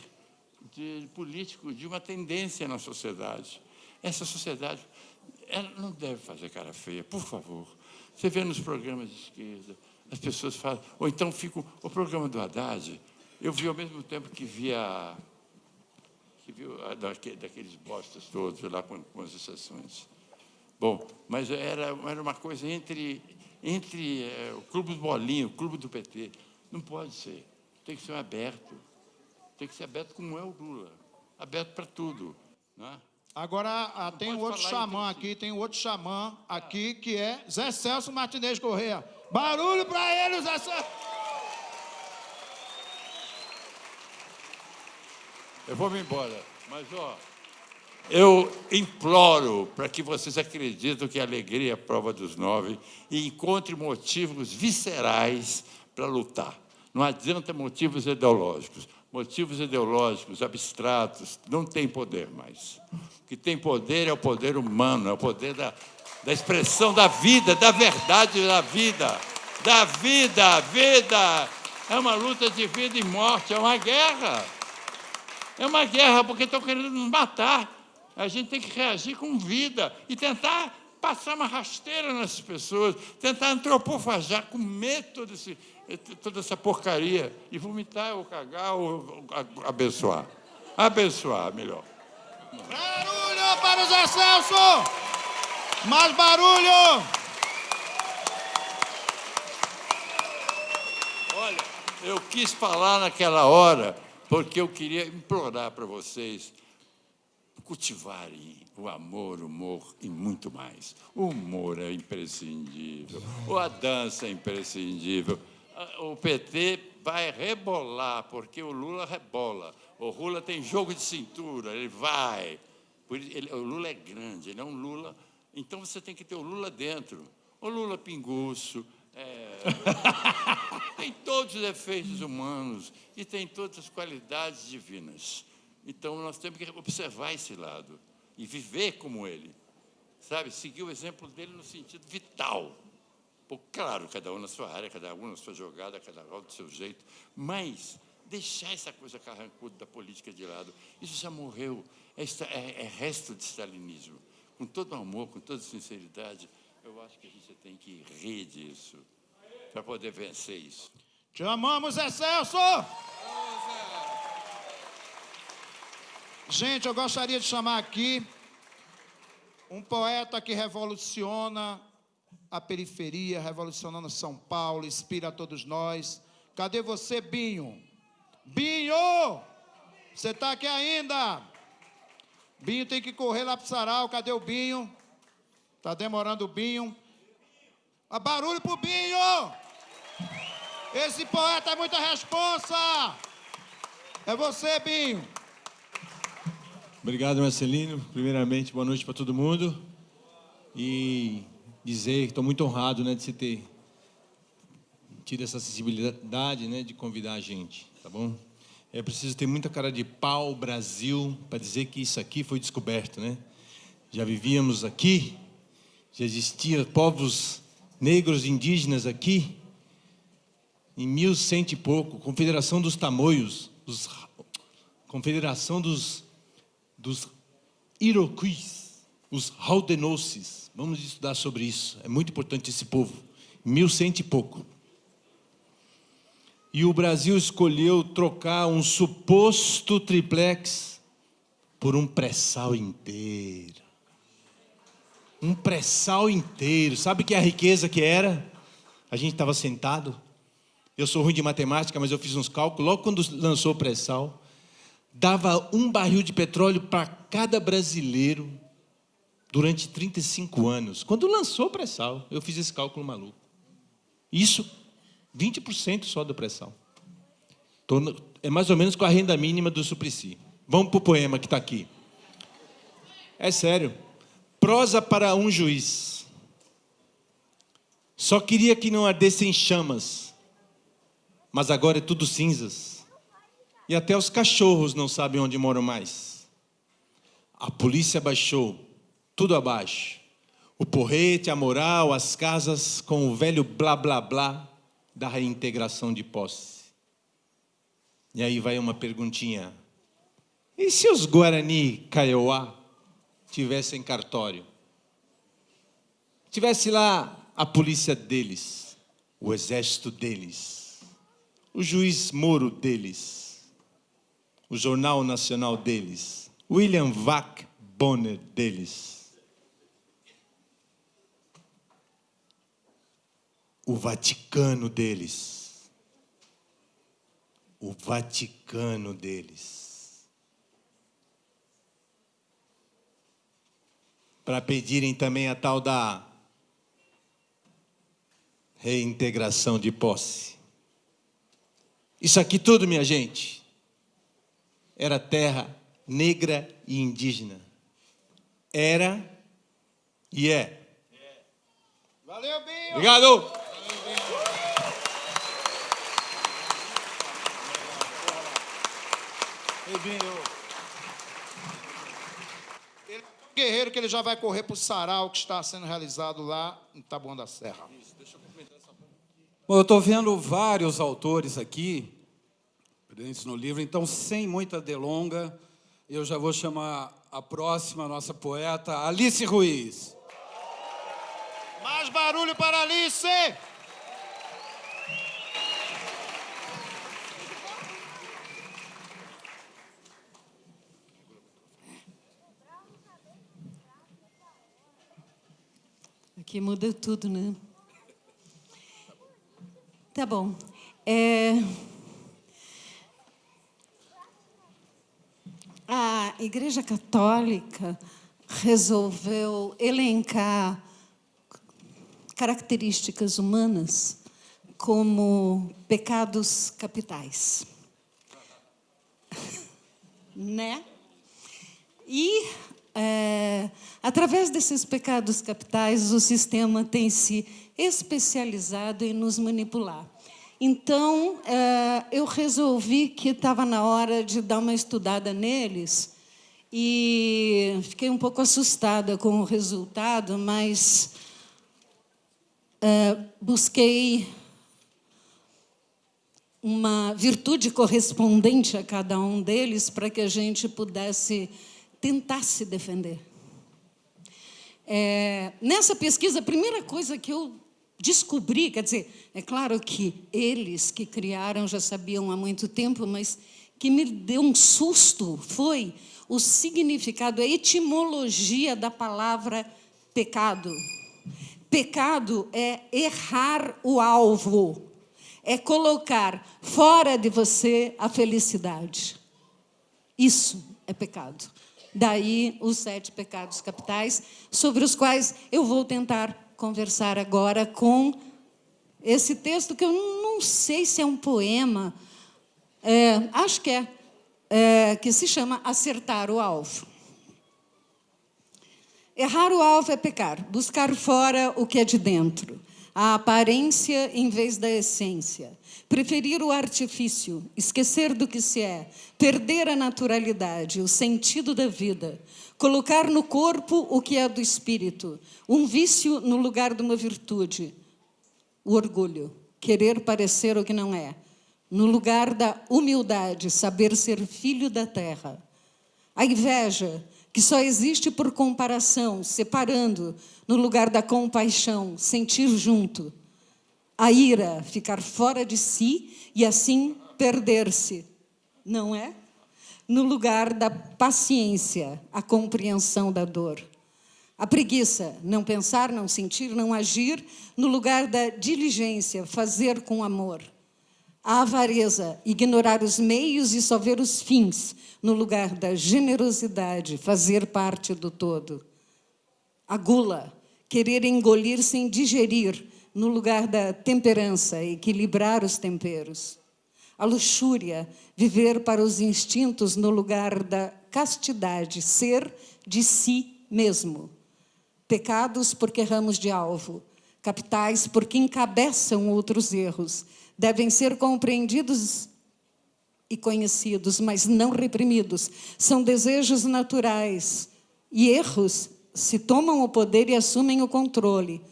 [SPEAKER 3] de, político de uma tendência na sociedade. Essa sociedade ela não deve fazer cara feia, por favor. Você vê nos programas de esquerda, as pessoas falam, ou então fica o programa do Haddad, eu vi ao mesmo tempo que via que viu a daque- daqueles bostas todos lá com, com as exceções. Bom, mas era, era uma coisa entre, entre eh, o Clube do Bolinho, o Clube do PT. Não pode ser. Tem que ser aberto. Tem que ser aberto como é o Lula. Aberto para tudo. Não é?
[SPEAKER 2] Agora ah, tem um outro xamã aqui, tem um outro xamã aqui que é Zé Celso Martinez Correia. Barulho pra ele, Zé Celso!
[SPEAKER 3] Eu vou me embora, mas ó, eu imploro para que vocês acreditem que a alegria é a prova dos nove e encontrem motivos viscerais para lutar. Não adianta motivos ideológicos. Motivos ideológicos, abstratos, não tem poder mais. O que tem poder é o poder humano, é o poder da, da expressão da vida, da verdade da vida. Da vida, vida. É uma luta de vida e morte, é uma guerra. É uma guerra porque estão querendo nos matar. A gente tem que reagir com vida e tentar passar uma rasteira nessas pessoas, tentar antropofagar, comer todo esse, toda essa porcaria e vomitar ou cagar ou abençoar. Abençoar, melhor.
[SPEAKER 2] Barulho para o Zé Celso! Mais barulho!
[SPEAKER 3] Olha, eu quis falar naquela hora porque eu queria implorar para vocês cultivarem o amor, o humor e muito mais. O humor é imprescindível, a dança é imprescindível. A- O PT vai rebolar, porque o Lula rebola. O Lula tem jogo de cintura, ele vai. O Lula é grande, ele é um Lula. Então você tem que ter o Lula dentro. O Lula pinguço, é, tem todos os efeitos humanos e tem todas as qualidades divinas. Então, nós temos que observar esse lado e viver como ele. Sabe, seguir o exemplo dele no sentido vital. Pô, claro, cada um na sua área, cada um na sua jogada, cada um do seu jeito, mas deixar essa coisa carrancuda da política de lado, isso já morreu, é, é, é resto de stalinismo. Com todo amor, com toda sinceridade, eu acho que a gente tem que rir disso para poder vencer isso.
[SPEAKER 2] Te amamos, Excelso! Gente, eu gostaria de chamar aqui um poeta que revoluciona a periferia, revolucionando São Paulo, inspira a todos nós. Cadê você, Binho? Binho! Você está aqui ainda? Binho tem que correr lá para o sarau. Cadê o Binho? Está demorando o Binho. A barulho pro Binho! Esse poeta é muita responsa! É você, Binho!
[SPEAKER 5] Obrigado, Marcelino. Primeiramente, boa noite para todo mundo. E dizer que estou muito honrado né, de você ter tido essa sensibilidade né, de convidar a gente, tá bom? É preciso ter muita cara de pau, Brasil, para dizer que isso aqui foi descoberto, né? Já vivíamos aqui, já existiam povos negros indígenas aqui, em mil cento e pouco, Confederação dos Tamoios, os, Confederação dos dos os Haldenosis. Vamos estudar sobre isso. É muito importante esse povo. Mil cento e pouco. E o Brasil escolheu trocar um suposto triplex por um pré-sal inteiro. Um pré-sal inteiro. Sabe que a riqueza que era? A gente estava sentado. Eu sou ruim de matemática, mas eu fiz uns cálculos. Logo quando lançou o pré-sal, dava um barril de petróleo para cada brasileiro durante 35 anos. Quando lançou o pré-sal, eu fiz esse cálculo maluco. Isso, 20% só do pré-sal. É mais ou menos com a renda mínima do Suplicy. Vamos para o poema que está aqui. É sério. Prosa para um juiz. Só queria que não ardessem chamas, mas agora é tudo cinzas e até os cachorros não sabem onde moram mais. A polícia baixou, tudo abaixo. O porrete, a moral, as casas com o velho blá blá blá da reintegração de posse. E aí vai uma perguntinha. E se os Guarani Kaiowá tivessem cartório? Tivesse lá a polícia deles, o exército deles, o juiz Moro deles, o jornal nacional deles, William Vac Bonner deles. O Vaticano deles. O Vaticano deles. Para pedirem também a tal da reintegração de posse. Isso aqui tudo, minha gente, era terra negra e indígena. Era e é.
[SPEAKER 2] Valeu, Binho!
[SPEAKER 5] Obrigado!
[SPEAKER 2] Ei, Binho. Ele guerreiro que ele já vai correr para o sarau que está sendo realizado lá em Taboão da Serra.
[SPEAKER 1] Bom, eu estou vendo vários autores aqui presentes no livro. Então, sem muita delonga, eu já vou chamar a próxima nossa poeta, Alice Ruiz.
[SPEAKER 2] Mais barulho para Alice!
[SPEAKER 6] Aqui muda tudo, né? Tá bom. É... a Igreja Católica resolveu elencar características humanas como pecados capitais. né? E é, através desses pecados capitais, o sistema tem se especializado em nos manipular. Então, é, eu resolvi que estava na hora de dar uma estudada neles e fiquei um pouco assustada com o resultado, mas é, busquei uma virtude correspondente a cada um deles para que a gente pudesse tentar se defender. É, nessa pesquisa, a primeira coisa que eu descobri, quer dizer, é claro que eles que criaram já sabiam há muito tempo, mas que me deu um susto foi o significado, a etimologia da palavra pecado. Pecado é errar o alvo é colocar fora de você a felicidade. Isso é pecado. Daí os sete pecados capitais, sobre os quais eu vou tentar conversar agora com esse texto que eu não sei se é um poema, é, acho que é, é, que se chama Acertar o Alvo. Errar o alvo é pecar, buscar fora o que é de dentro a aparência em vez da essência, preferir o artifício, esquecer do que se é, perder a naturalidade, o sentido da vida, colocar no corpo o que é do espírito, um vício no lugar de uma virtude, o orgulho, querer parecer o que não é, no lugar da humildade, saber ser filho da terra, a inveja, que só existe por comparação, separando, no lugar da compaixão, sentir junto. A ira, ficar fora de si e assim perder-se, não é? No lugar da paciência, a compreensão da dor. A preguiça, não pensar, não sentir, não agir, no lugar da diligência, fazer com amor. A avareza, ignorar os meios e só ver os fins, no lugar da generosidade, fazer parte do todo. A gula, querer engolir sem digerir, no lugar da temperança, equilibrar os temperos. A luxúria, viver para os instintos no lugar da castidade, ser de si mesmo. Pecados porque erramos de alvo, capitais porque encabeçam outros erros, devem ser compreendidos e conhecidos, mas não reprimidos. São desejos naturais e erros se tomam o poder e assumem o controle.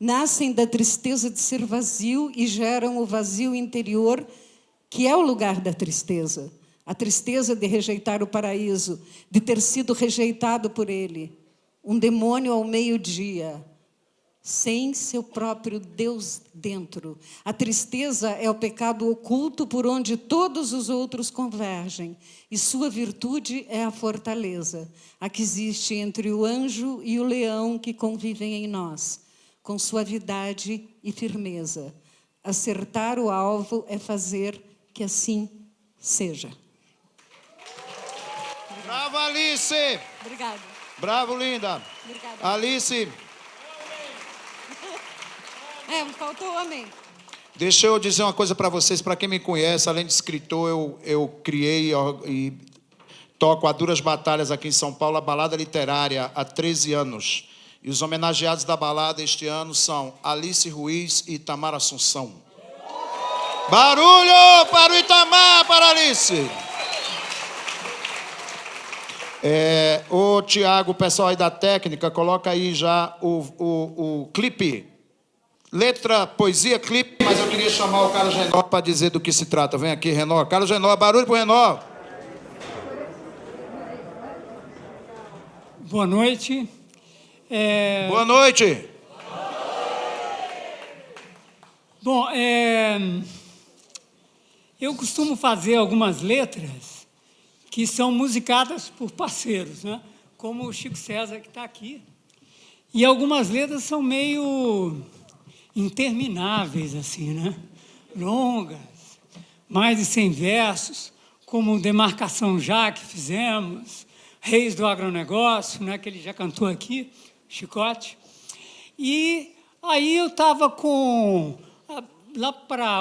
[SPEAKER 6] Nascem da tristeza de ser vazio e geram o vazio interior, que é o lugar da tristeza. A tristeza de rejeitar o paraíso, de ter sido rejeitado por ele. Um demônio ao meio-dia, sem seu próprio Deus dentro. A tristeza é o pecado oculto por onde todos os outros convergem, e sua virtude é a fortaleza, a que existe entre o anjo e o leão que convivem em nós, com suavidade e firmeza. Acertar o alvo é fazer que assim seja.
[SPEAKER 2] Bravo, Alice!
[SPEAKER 6] Obrigada.
[SPEAKER 2] Bravo, linda!
[SPEAKER 6] Obrigada.
[SPEAKER 2] Alice,
[SPEAKER 6] É, faltou amém.
[SPEAKER 2] Deixa eu dizer uma coisa para vocês, para quem me conhece, além de escritor, eu, eu criei e toco a duras batalhas aqui em São Paulo, a balada literária, há 13 anos. E os homenageados da balada este ano são Alice Ruiz e Itamar Assunção. Barulho para o Itamar, para Alice! É, ô Tiago, o pessoal aí da técnica, coloca aí já o, o, o clipe Letra, poesia, clipe, mas eu queria chamar o Carlos Renó para dizer do que se trata. Vem aqui, Renó. Carlos Renó, barulho pro Renó.
[SPEAKER 7] Boa noite. É...
[SPEAKER 2] Boa noite.
[SPEAKER 7] Bom, é... eu costumo fazer algumas letras que são musicadas por parceiros, né? como o Chico César, que está aqui. E algumas letras são meio intermináveis, assim, né? longas, mais de 100 versos, como Demarcação Já, que fizemos, Reis do Agronegócio, né, que ele já cantou aqui, Chicote. E aí eu estava com, lá para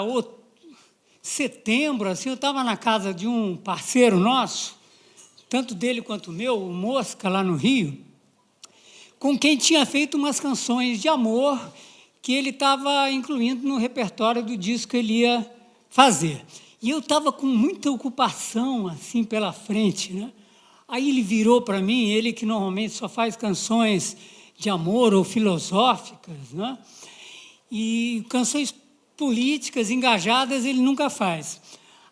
[SPEAKER 7] setembro, assim, eu estava na casa de um parceiro nosso, tanto dele quanto meu, o Mosca, lá no Rio, com quem tinha feito umas canções de amor que ele estava incluindo no repertório do disco que ele ia fazer. E eu estava com muita ocupação assim pela frente, né? Aí ele virou para mim, ele que normalmente só faz canções de amor ou filosóficas, né? E canções políticas engajadas ele nunca faz.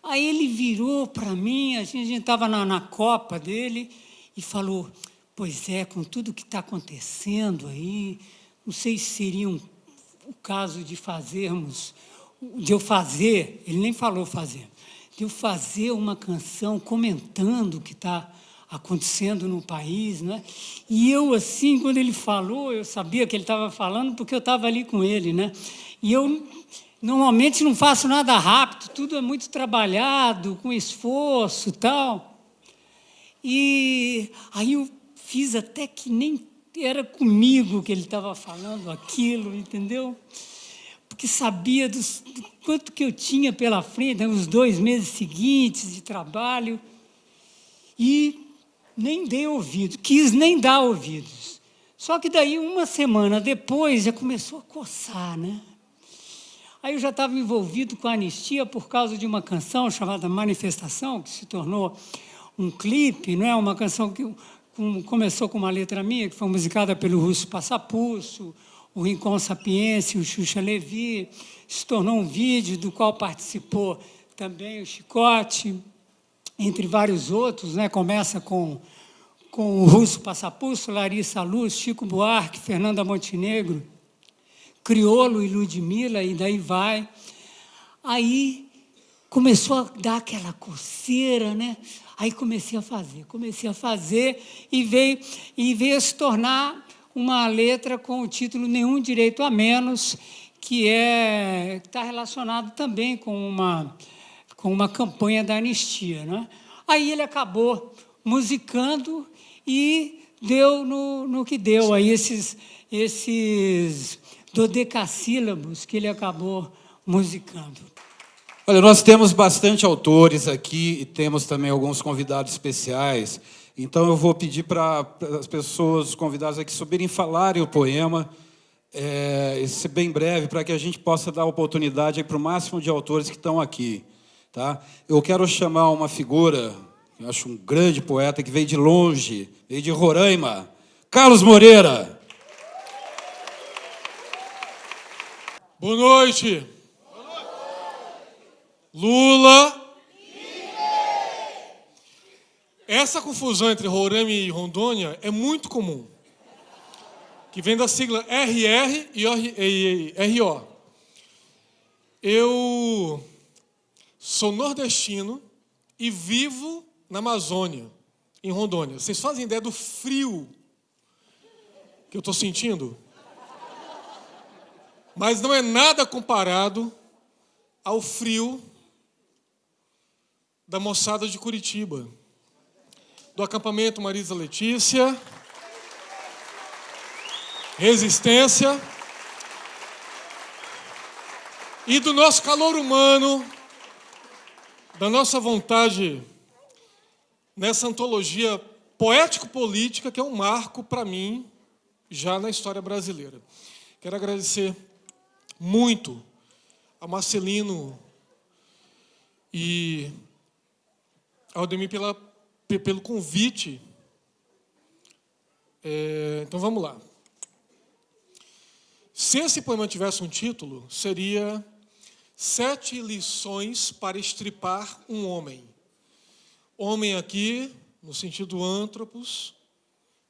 [SPEAKER 7] Aí ele virou para mim, a gente estava na, na Copa dele e falou: Pois é, com tudo que está acontecendo aí, não sei se seria um, o caso de fazermos, de eu fazer, ele nem falou fazer, de eu fazer uma canção comentando o que está acontecendo no país, né? E eu assim, quando ele falou, eu sabia que ele estava falando porque eu estava ali com ele, né? E eu normalmente não faço nada rápido, tudo é muito trabalhado, com esforço, tal. E aí eu fiz até que nem era comigo que ele estava falando aquilo, entendeu? Porque sabia do quanto que eu tinha pela frente, nos dois meses seguintes de trabalho, e nem dei ouvido, quis nem dar ouvidos. Só que daí, uma semana depois, já começou a coçar, né? Aí eu já estava envolvido com a anistia por causa de uma canção chamada Manifestação, que se tornou um clipe, não é? Uma canção que começou com uma letra minha, que foi musicada pelo Russo Passapulso, o Rincon Sapiência, o Xuxa Levi, se tornou um vídeo do qual participou também o Chicote, entre vários outros, né? começa com, com o Russo Passapulso, Larissa Luz, Chico Buarque, Fernanda Montenegro, Criolo e Ludmilla, e daí vai. Aí começou a dar aquela coceira, né? Aí comecei a fazer, comecei a fazer e veio, e veio se tornar uma letra com o título Nenhum Direito a Menos, que é está relacionado também com uma com uma campanha da anistia. Né? Aí ele acabou musicando e deu no, no que deu, aí esses, esses dodecassílabos que ele acabou musicando.
[SPEAKER 1] Olha, nós temos bastante autores aqui e temos também alguns convidados especiais. Então eu vou pedir para as pessoas, os convidados aqui, subirem e falarem o poema, é, ser bem breve, para que a gente possa dar oportunidade para o máximo de autores que estão aqui. Tá? Eu quero chamar uma figura, eu acho um grande poeta, que veio de longe, veio de Roraima, Carlos Moreira.
[SPEAKER 8] Boa noite. Lula. Essa confusão entre Roraima e Rondônia é muito comum. Que vem da sigla RR e RO. Eu Sou nordestino e vivo na Amazônia, em Rondônia. Vocês fazem ideia do frio que eu estou sentindo? Mas não é nada comparado ao frio da moçada de Curitiba, do acampamento Marisa Letícia, Resistência. E do nosso calor humano da nossa vontade nessa antologia poético-política, que é um marco para mim, já na história brasileira. Quero agradecer muito a Marcelino e ao Demi pela, pelo convite. É, então vamos lá. Se esse poema tivesse um título, seria Sete lições para estripar um homem. Homem aqui, no sentido antropos,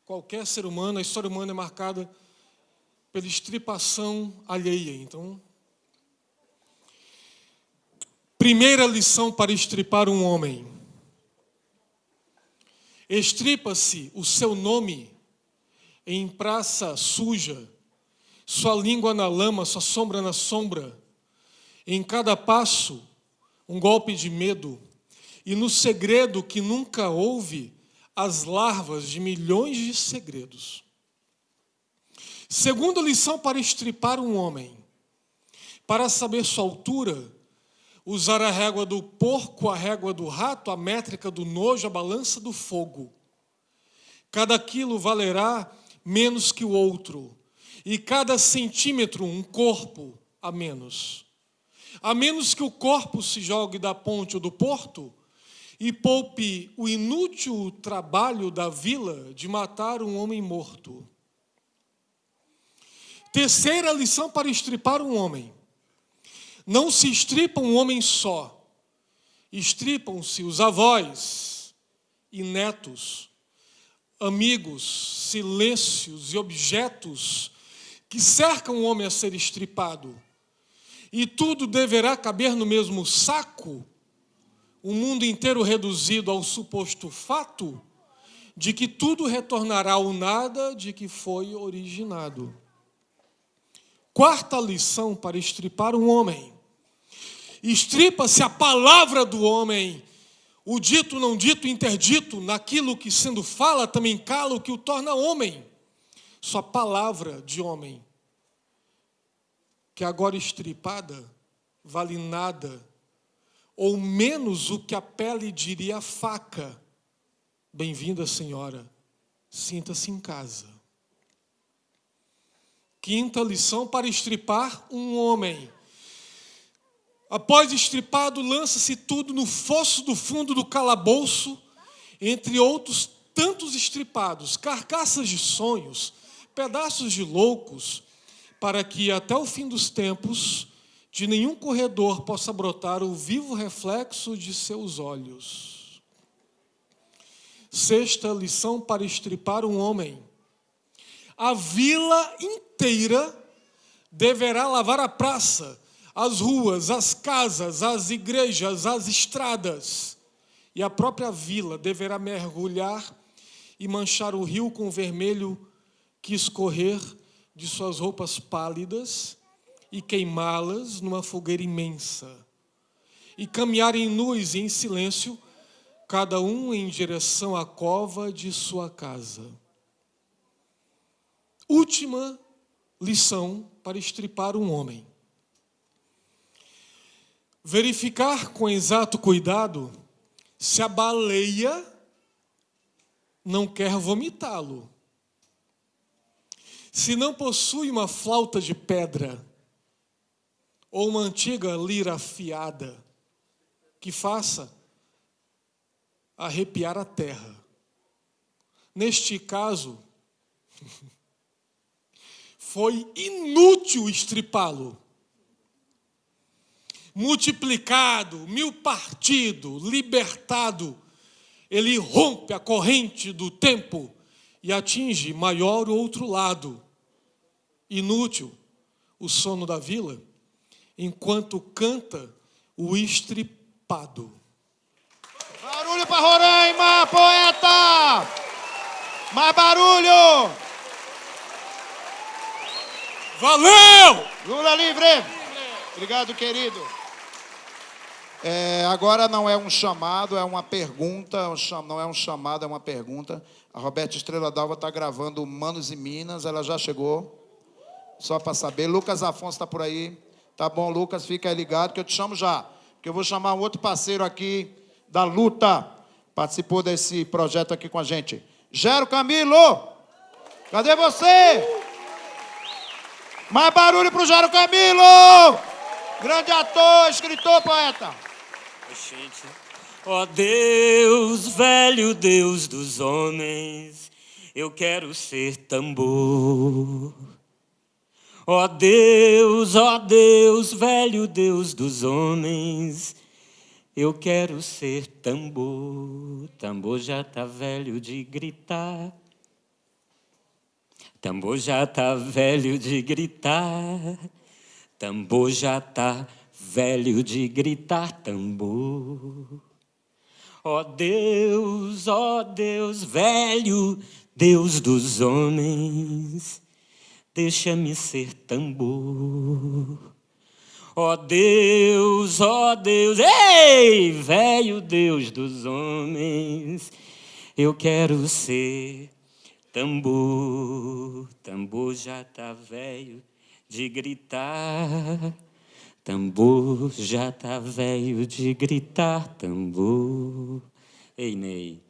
[SPEAKER 8] qualquer ser humano, a história humana é marcada pela estripação alheia. Então, primeira lição para estripar um homem. Estripa-se o seu nome em praça suja, sua língua na lama, sua sombra na sombra em cada passo, um golpe de medo, e no segredo que nunca houve, as larvas de milhões de segredos. Segunda lição para estripar um homem. Para saber sua altura, usar a régua do porco, a régua do rato, a métrica do nojo, a balança do fogo. Cada quilo valerá menos que o outro, e cada centímetro um corpo a menos. A menos que o corpo se jogue da ponte ou do porto e poupe o inútil trabalho da vila de matar um homem morto. Terceira lição para estripar um homem. Não se estripa um homem só, estripam-se os avós e netos, amigos, silêncios e objetos que cercam o homem a ser estripado. E tudo deverá caber no mesmo saco, o mundo inteiro reduzido ao suposto fato de que tudo retornará ao nada de que foi originado. Quarta lição para estripar um homem. Estripa-se a palavra do homem, o dito, não dito, interdito, naquilo que sendo fala também cala o que o torna homem. Sua palavra de homem, que agora estripada, vale nada, ou menos o que a pele diria faca. Bem-vinda, senhora, sinta-se em casa. Quinta lição para estripar um homem. Após estripado, lança-se tudo no fosso do fundo do calabouço, entre outros tantos estripados, carcaças de sonhos, pedaços de loucos, para que até o fim dos tempos de nenhum corredor possa brotar o vivo reflexo de seus olhos. Sexta lição para estripar um homem a vila inteira deverá lavar a praça, as ruas, as casas, as igrejas, as estradas. E a própria vila deverá mergulhar e manchar o rio com o vermelho que escorrer de suas roupas pálidas e queimá-las numa fogueira imensa. E caminharem nus e em silêncio, cada um em direção à cova de sua casa. Última lição para estripar um homem. Verificar com exato cuidado se a baleia não quer vomitá-lo. Se não possui uma flauta de pedra ou uma antiga lira afiada que faça arrepiar a terra. Neste caso, foi inútil estripá-lo. Multiplicado, mil partido, libertado, ele rompe a corrente do tempo e atinge maior outro lado. Inútil o sono da vila, enquanto canta o estripado.
[SPEAKER 2] Barulho para Roraima, poeta! Mais barulho!
[SPEAKER 8] Valeu!
[SPEAKER 2] Lula livre! Obrigado, querido. É, agora não é um chamado, é uma pergunta. Não é um chamado, é uma pergunta. A Roberta Estrela Dalva está gravando Manos e Minas, ela já chegou. Só para saber. Lucas Afonso está por aí. Tá bom, Lucas, fica aí ligado que eu te chamo já. Que eu vou chamar um outro parceiro aqui da luta. Participou desse projeto aqui com a gente. Gero Camilo! Cadê você? Mais barulho pro Jairo Camilo! Grande ator, escritor, poeta.
[SPEAKER 9] Gente, ó Deus, velho Deus dos homens, eu quero ser tambor. Ó Deus, ó Deus, velho Deus dos homens, eu quero ser tambor. Tambor já tá velho de gritar. Tambor já tá velho de gritar, tambor já tá velho de gritar, tambor. Ó oh Deus, ó oh Deus, velho Deus dos homens, deixa-me ser tambor. Ó oh Deus, ó Deus, ei, velho Deus dos homens, eu quero ser Tambor, tambor já tá velho de gritar. Tambor já tá velho de gritar, tambor. Ei, Ney.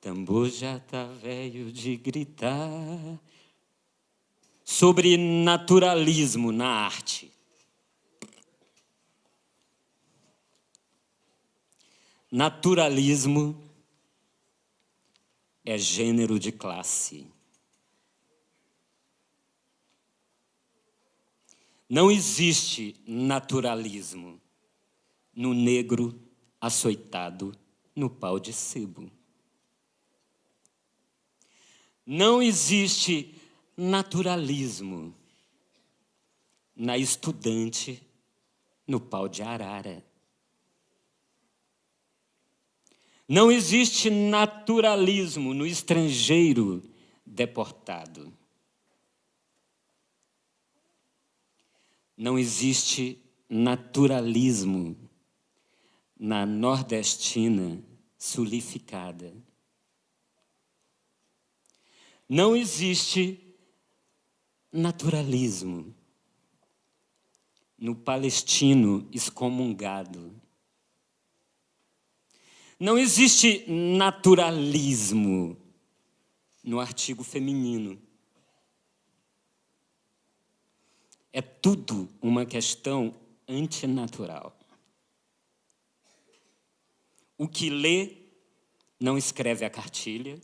[SPEAKER 9] Tambor já tá velho de gritar. Sobre naturalismo na arte. Naturalismo é gênero de classe. Não existe naturalismo no negro açoitado no pau de sebo. Não existe naturalismo na estudante no pau de arara. Não existe naturalismo no estrangeiro deportado. Não existe naturalismo na nordestina sulificada. Não existe naturalismo no palestino excomungado. Não existe naturalismo no artigo feminino. É tudo uma questão antinatural. O que lê não escreve a cartilha,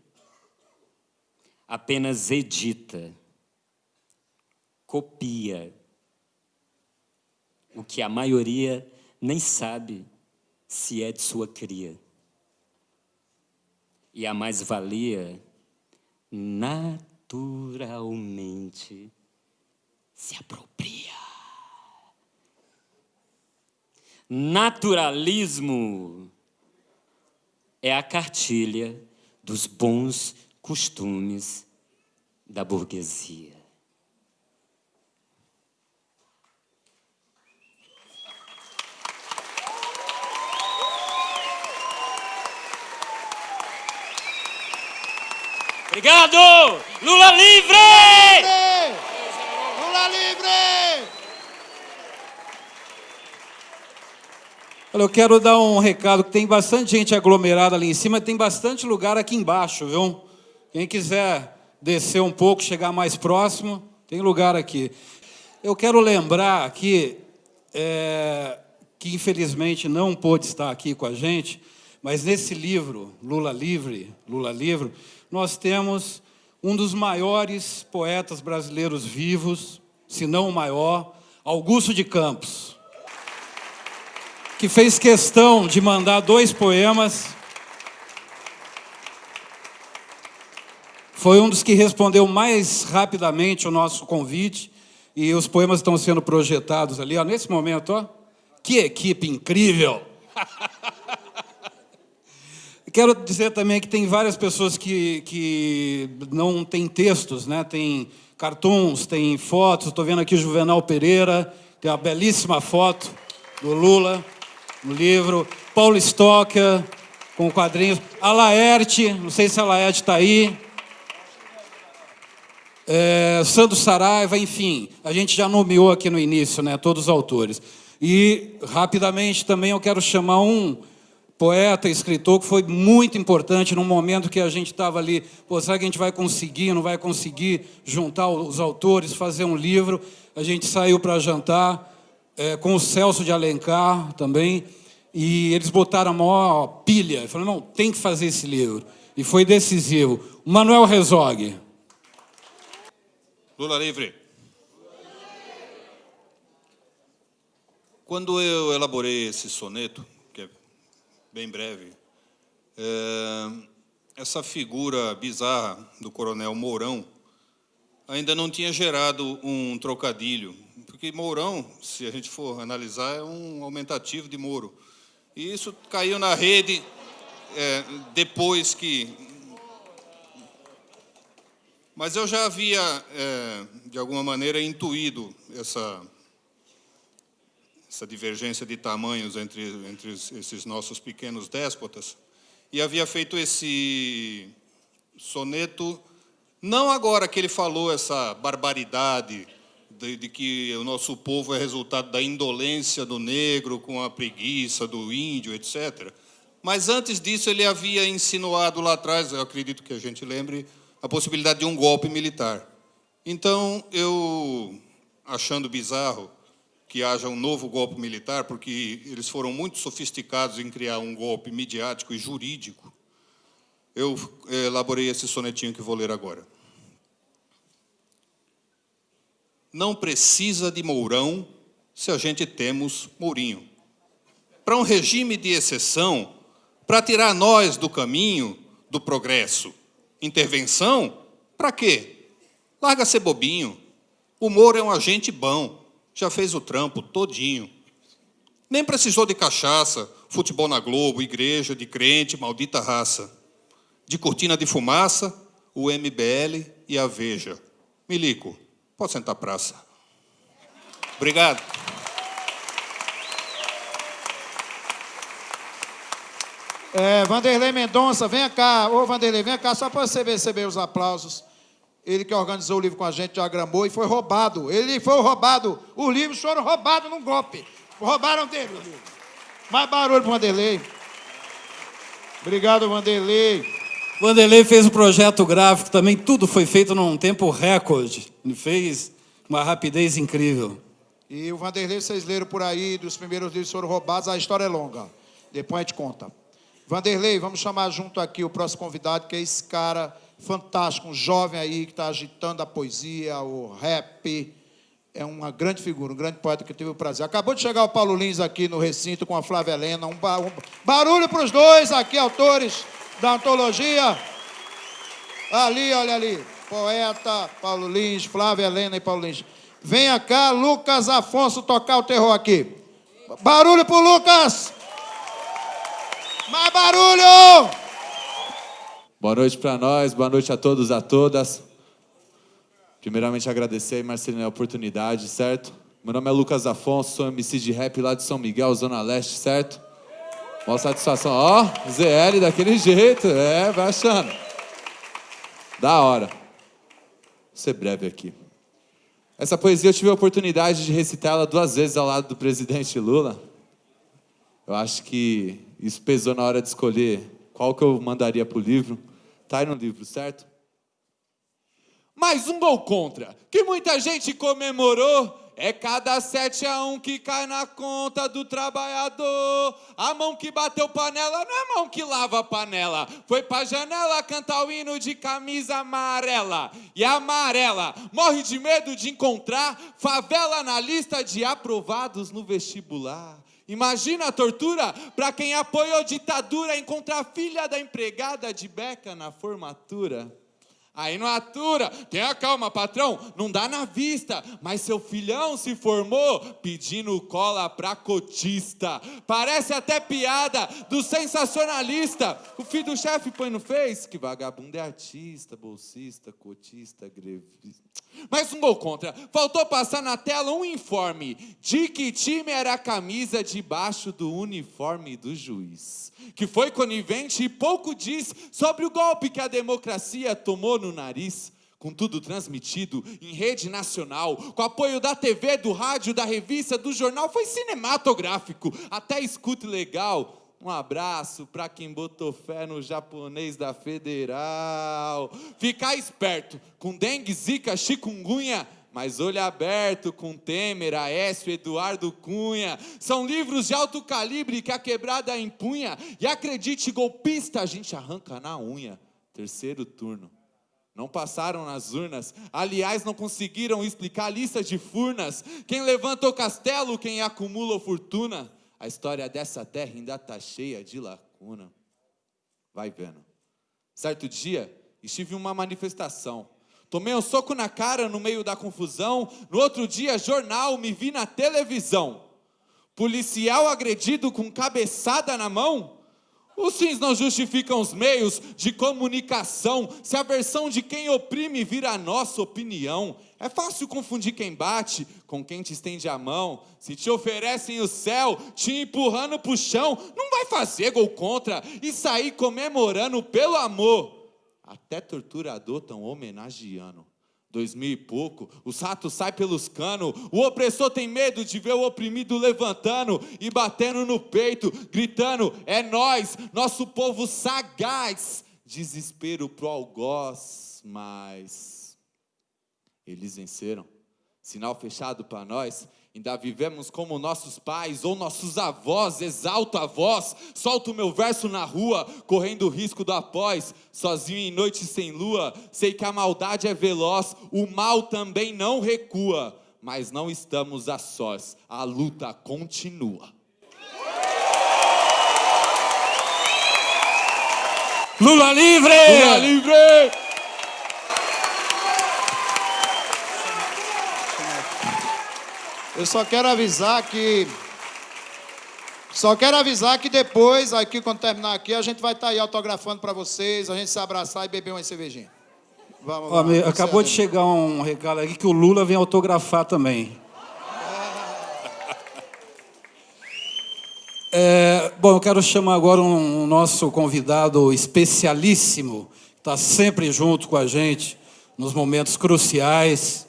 [SPEAKER 9] apenas edita, copia o que a maioria nem sabe se é de sua cria. E a mais-valia, naturalmente, se apropria. Naturalismo é a cartilha dos bons costumes da burguesia. Obrigado! Lula livre!
[SPEAKER 2] Livre!
[SPEAKER 1] Olha, eu quero dar um recado que tem bastante gente aglomerada ali em cima, tem bastante lugar aqui embaixo, viu? Quem quiser descer um pouco, chegar mais próximo, tem lugar aqui. Eu quero lembrar aqui, é, que infelizmente não pôde estar aqui com a gente, mas nesse livro, Lula Livre, Lula Livre, nós temos um dos maiores poetas brasileiros vivos, se não o maior, Augusto de Campos, que fez questão de mandar dois poemas. Foi um dos que respondeu mais rapidamente o nosso convite e os poemas estão sendo projetados ali, ó, nesse momento, ó. Que equipe incrível! Quero dizer também que tem várias pessoas que, que não têm textos, né? tem cartoons, tem fotos. Estou vendo aqui o Juvenal Pereira, tem uma belíssima foto do Lula no livro. Paulo Stocker, com quadrinhos. A Laerte, não sei se a Laerte está aí. É, Sandro Saraiva, enfim, a gente já nomeou aqui no início, né, todos os autores. E, rapidamente, também eu quero chamar um poeta, escritor, que foi muito importante num momento que a gente estava ali, pô, será que a gente vai conseguir, não vai conseguir juntar os autores, fazer um livro? A gente saiu para jantar é, com o Celso de Alencar também, e eles botaram a maior pilha, falaram, não, tem que fazer esse livro. E foi decisivo. Manuel Rezog.
[SPEAKER 10] Lula livre. Quando eu elaborei esse soneto, bem breve. É, essa figura bizarra do coronel Mourão ainda não tinha gerado um trocadilho, porque Mourão, se a gente for analisar, é um aumentativo de Moro. E isso caiu na rede é, depois que... Mas eu já havia, é, de alguma maneira, intuído essa essa divergência de tamanhos entre, entre esses nossos pequenos déspotas, e havia feito esse soneto, não agora que ele falou essa barbaridade de, de que o nosso povo é resultado da indolência do negro com a preguiça do índio, etc. Mas antes disso, ele havia insinuado lá atrás, eu acredito que a gente lembre, a possibilidade de um golpe militar. Então, eu, achando bizarro que haja um novo golpe militar, porque eles foram muito sofisticados em criar um golpe midiático e jurídico, eu eh, elaborei esse sonetinho que vou ler agora. Não precisa de Mourão se a gente temos Mourinho. Para um regime de exceção, para tirar nós do caminho do progresso. Intervenção? Para quê? Larga ser bobinho. O Moro é um agente bom, já fez o trampo todinho. Nem precisou de cachaça, futebol na Globo, igreja de crente, maldita raça. De cortina de fumaça, o MBL e a Veja. Milico, pode sentar praça. Obrigado.
[SPEAKER 2] É, Vanderlei Mendonça, vem cá. Ô, Vanderlei, vem cá só para você receber os aplausos. Ele que organizou o livro com a gente, diagramou e foi roubado. Ele foi roubado. Os livros foram roubados num golpe. Roubaram dele o livro. Mais barulho para Vanderlei. Obrigado, Vanderlei.
[SPEAKER 1] Vanderlei fez o projeto gráfico também, tudo foi feito num tempo recorde. Ele fez uma rapidez incrível.
[SPEAKER 2] E o Vanderlei, vocês leram por aí, dos primeiros livros foram roubados, a história é longa. Depois a gente conta. Vanderlei, vamos chamar junto aqui o próximo convidado, que é esse cara fantástico, um jovem aí que está agitando a poesia, o rap. É uma grande figura, um grande poeta que eu tive o prazer. Acabou de chegar o Paulo Lins aqui no recinto com a Flávia Helena. Um, ba um barulho para os dois aqui, autores da antologia. Ali, olha ali. Poeta, Paulo Lins, Flávia Helena e Paulo Lins. Venha cá, Lucas Afonso, tocar o terror aqui. Barulho pro Lucas! Mais barulho!
[SPEAKER 11] Boa noite para nós, boa noite a todos, a todas. Primeiramente agradecer aí, Marcelino, a oportunidade, certo? Meu nome é Lucas Afonso, sou MC de rap lá de São Miguel, Zona Leste, certo? Boa satisfação. Ó, oh, ZL daquele jeito, é, vai achando. Da hora. Vou ser breve aqui. Essa poesia eu tive a oportunidade de recitá-la duas vezes ao lado do presidente Lula. Eu acho que isso pesou na hora de escolher qual que eu mandaria para o livro. Está aí no livro, certo? Mais um gol contra, que muita gente comemorou. É cada sete a um que cai na conta do trabalhador. A mão que bateu panela não é mão que lava panela. Foi pra janela cantar o hino de camisa amarela. E a amarela morre de medo de encontrar favela na lista de aprovados no vestibular. Imagina a tortura para quem apoiou ditadura encontrar filha da empregada de beca na formatura. Aí não atura, tenha calma, patrão, não dá na vista, mas seu filhão se formou pedindo cola pra cotista. Parece até piada do sensacionalista. O filho do chefe põe no Face que vagabundo é artista, bolsista, cotista, grevista. Mas um gol contra. Faltou passar na tela um informe de que time era a camisa debaixo do uniforme do juiz. Que foi conivente e pouco diz sobre o golpe que a democracia tomou no nariz. Com tudo transmitido em rede nacional, com apoio da TV, do rádio, da revista, do jornal, foi cinematográfico, até escuta legal. Um abraço para quem botou fé no japonês da Federal. Ficar esperto com dengue, zika, chikungunya, mas olho aberto com Temer, Aécio, Eduardo Cunha. São livros de alto calibre que a quebrada empunha. E acredite, golpista, a gente arranca na unha. Terceiro turno. Não passaram nas urnas, aliás, não conseguiram explicar a lista de furnas. Quem levanta o castelo, quem acumula fortuna. A história dessa terra ainda está cheia de lacuna. Vai vendo. Certo dia, estive em uma manifestação. Tomei um soco na cara no meio da confusão. No outro dia, jornal, me vi na televisão. Policial agredido com cabeçada na mão. Os fins não justificam os meios de comunicação. Se a versão de quem oprime vira a nossa opinião, é fácil confundir quem bate com quem te estende a mão. Se te oferecem o céu, te empurrando para o chão, não vai fazer gol contra e sair comemorando pelo amor. Até torturador tão homenageando. Dois mil e pouco, os ratos saem pelos canos, o opressor tem medo de ver o oprimido levantando e batendo no peito, gritando: é nós, nosso povo sagaz. Desespero pro algoz, mas eles venceram. Sinal fechado para nós, Ainda vivemos como nossos pais ou nossos avós, exalto a voz, solto o meu verso na rua, correndo o risco do após, sozinho em noite sem lua, sei que a maldade é veloz, o mal também não recua, mas não estamos a sós, a luta continua.
[SPEAKER 1] Lula livre!
[SPEAKER 11] Lula livre!
[SPEAKER 2] Eu só quero avisar que. Só quero avisar que depois, aqui, quando terminar aqui, a gente vai estar aí autografando para vocês, a gente se abraçar e beber uma cervejinha.
[SPEAKER 1] Vamos lá. acabou de chegar um recado aqui que o Lula vem autografar também. É, bom, eu quero chamar agora um, um nosso convidado especialíssimo, que está sempre junto com a gente nos momentos cruciais.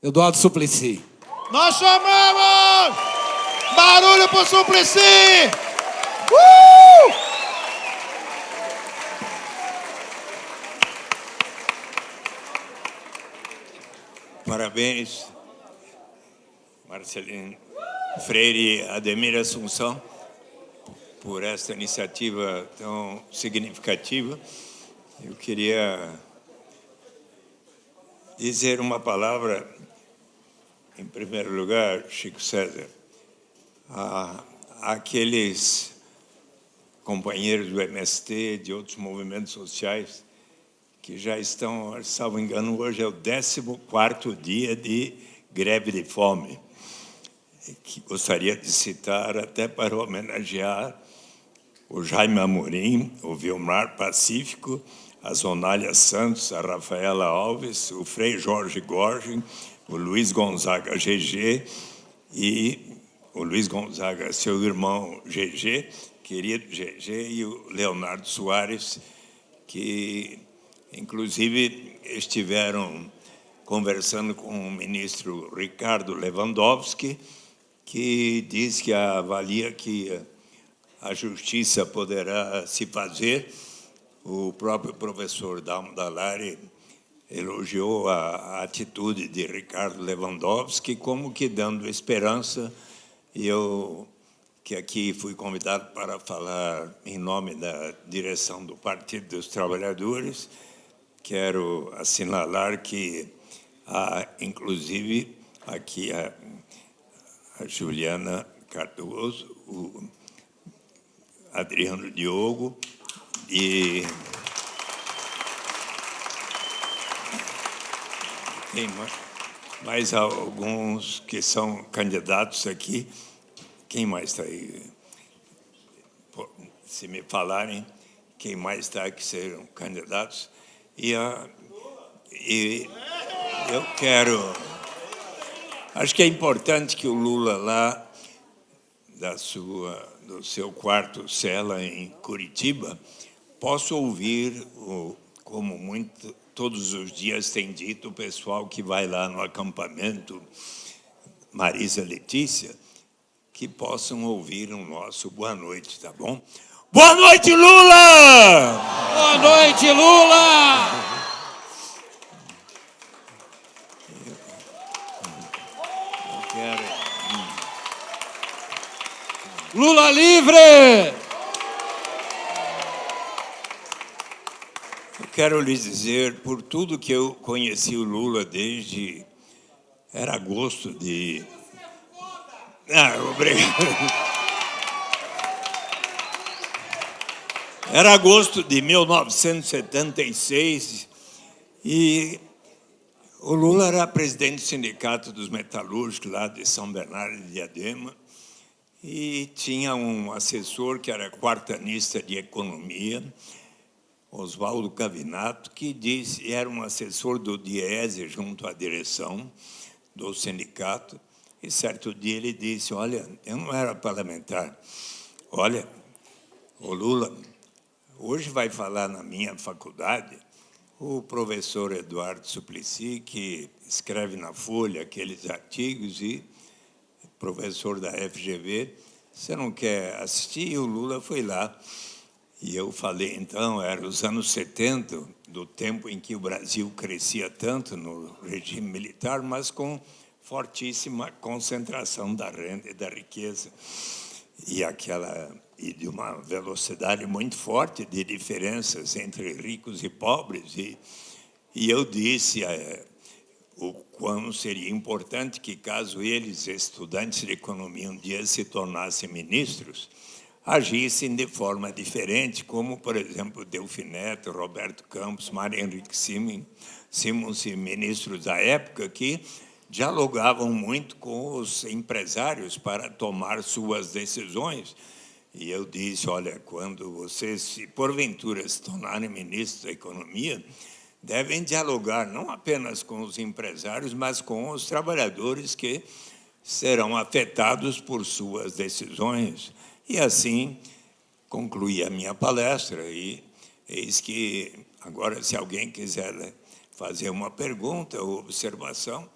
[SPEAKER 1] Eduardo Suplicy.
[SPEAKER 2] Nós chamamos! Barulho pro Suplicy! Uh!
[SPEAKER 12] Parabéns, Marcelino Freire e Ademir Assunção, por esta iniciativa tão significativa. Eu queria dizer uma palavra em primeiro lugar, Chico César, a, aqueles companheiros do MST, de outros movimentos sociais, que já estão, salvo engano, hoje é o 14º dia de greve de fome, que gostaria de citar até para homenagear o Jaime Amorim, o Vilmar Pacífico, a Zonália Santos, a Rafaela Alves, o Frei Jorge Gorgem, o Luiz Gonzaga GG e o Luiz Gonzaga, seu irmão GG, querido GG, e o Leonardo Soares, que inclusive estiveram conversando com o ministro Ricardo Lewandowski, que diz que avalia que a justiça poderá se fazer. O próprio professor Dalmo Dallari elogiou a, a, atitude de Ricardo Lewandowski como que dando esperança. E eu que aqui fui convidado para falar em nome da direção do Partido dos Trabalhadores quero assinalar que há inclusive aqui a, a Juliana Cardoso o Adriano Diogo e Tem mais alguns que são candidatos aqui. Quem mais está aí? Se me falarem, quem mais está que sejam candidatos. E, a, e eu quero... Acho que é importante que o Lula lá, da sua, do seu quarto cela em Curitiba, possa ouvir, o, como muito todos os dias tem dito o pessoal que vai lá no acampamento Marisa Letícia, que possam ouvir o nosso boa noite, tá bom? Boa noite, Lula!
[SPEAKER 1] Boa noite, Lula!
[SPEAKER 12] Quero...
[SPEAKER 1] Lula livre!
[SPEAKER 12] Quero lhes dizer, por tudo que eu conheci o Lula desde... Era agosto de... Ah, obrigado. Era agosto de 1976 e o Lula era presidente do Sindicato dos Metalúrgicos lá de São Bernardo de Diadema e tinha um assessor que era quartanista de economia Oswaldo Cavinato, que disse, era um assessor do Diese junto à direção do sindicato, e certo dia ele disse, olha, eu não era parlamentar, olha, o Lula hoje vai falar na minha faculdade o professor Eduardo Suplicy, que escreve na Folha aqueles artigos, e professor da FGV, você não quer assistir? E o Lula foi lá. E eu falei, então, era os anos 70, do tempo em que o Brasil crescia tanto no regime militar, mas com fortíssima concentração da renda e da riqueza. E aquela e de uma velocidade muito forte de diferenças entre ricos e pobres. E, e eu disse é, o quão seria importante que, caso eles, estudantes de economia, um dia se tornassem ministros, agissem de forma diferente, como, por exemplo, Delfineto, Roberto Campos, Mário Henrique Simons e ministros da época, que dialogavam muito com os empresários para tomar suas decisões. E eu disse, olha, quando vocês, se porventura se tornarem ministros da Economia, devem dialogar não apenas com os empresários, mas com os trabalhadores que serão afetados por suas decisões. E assim concluí a minha palestra e eis que agora se alguém quiser fazer uma pergunta ou observação,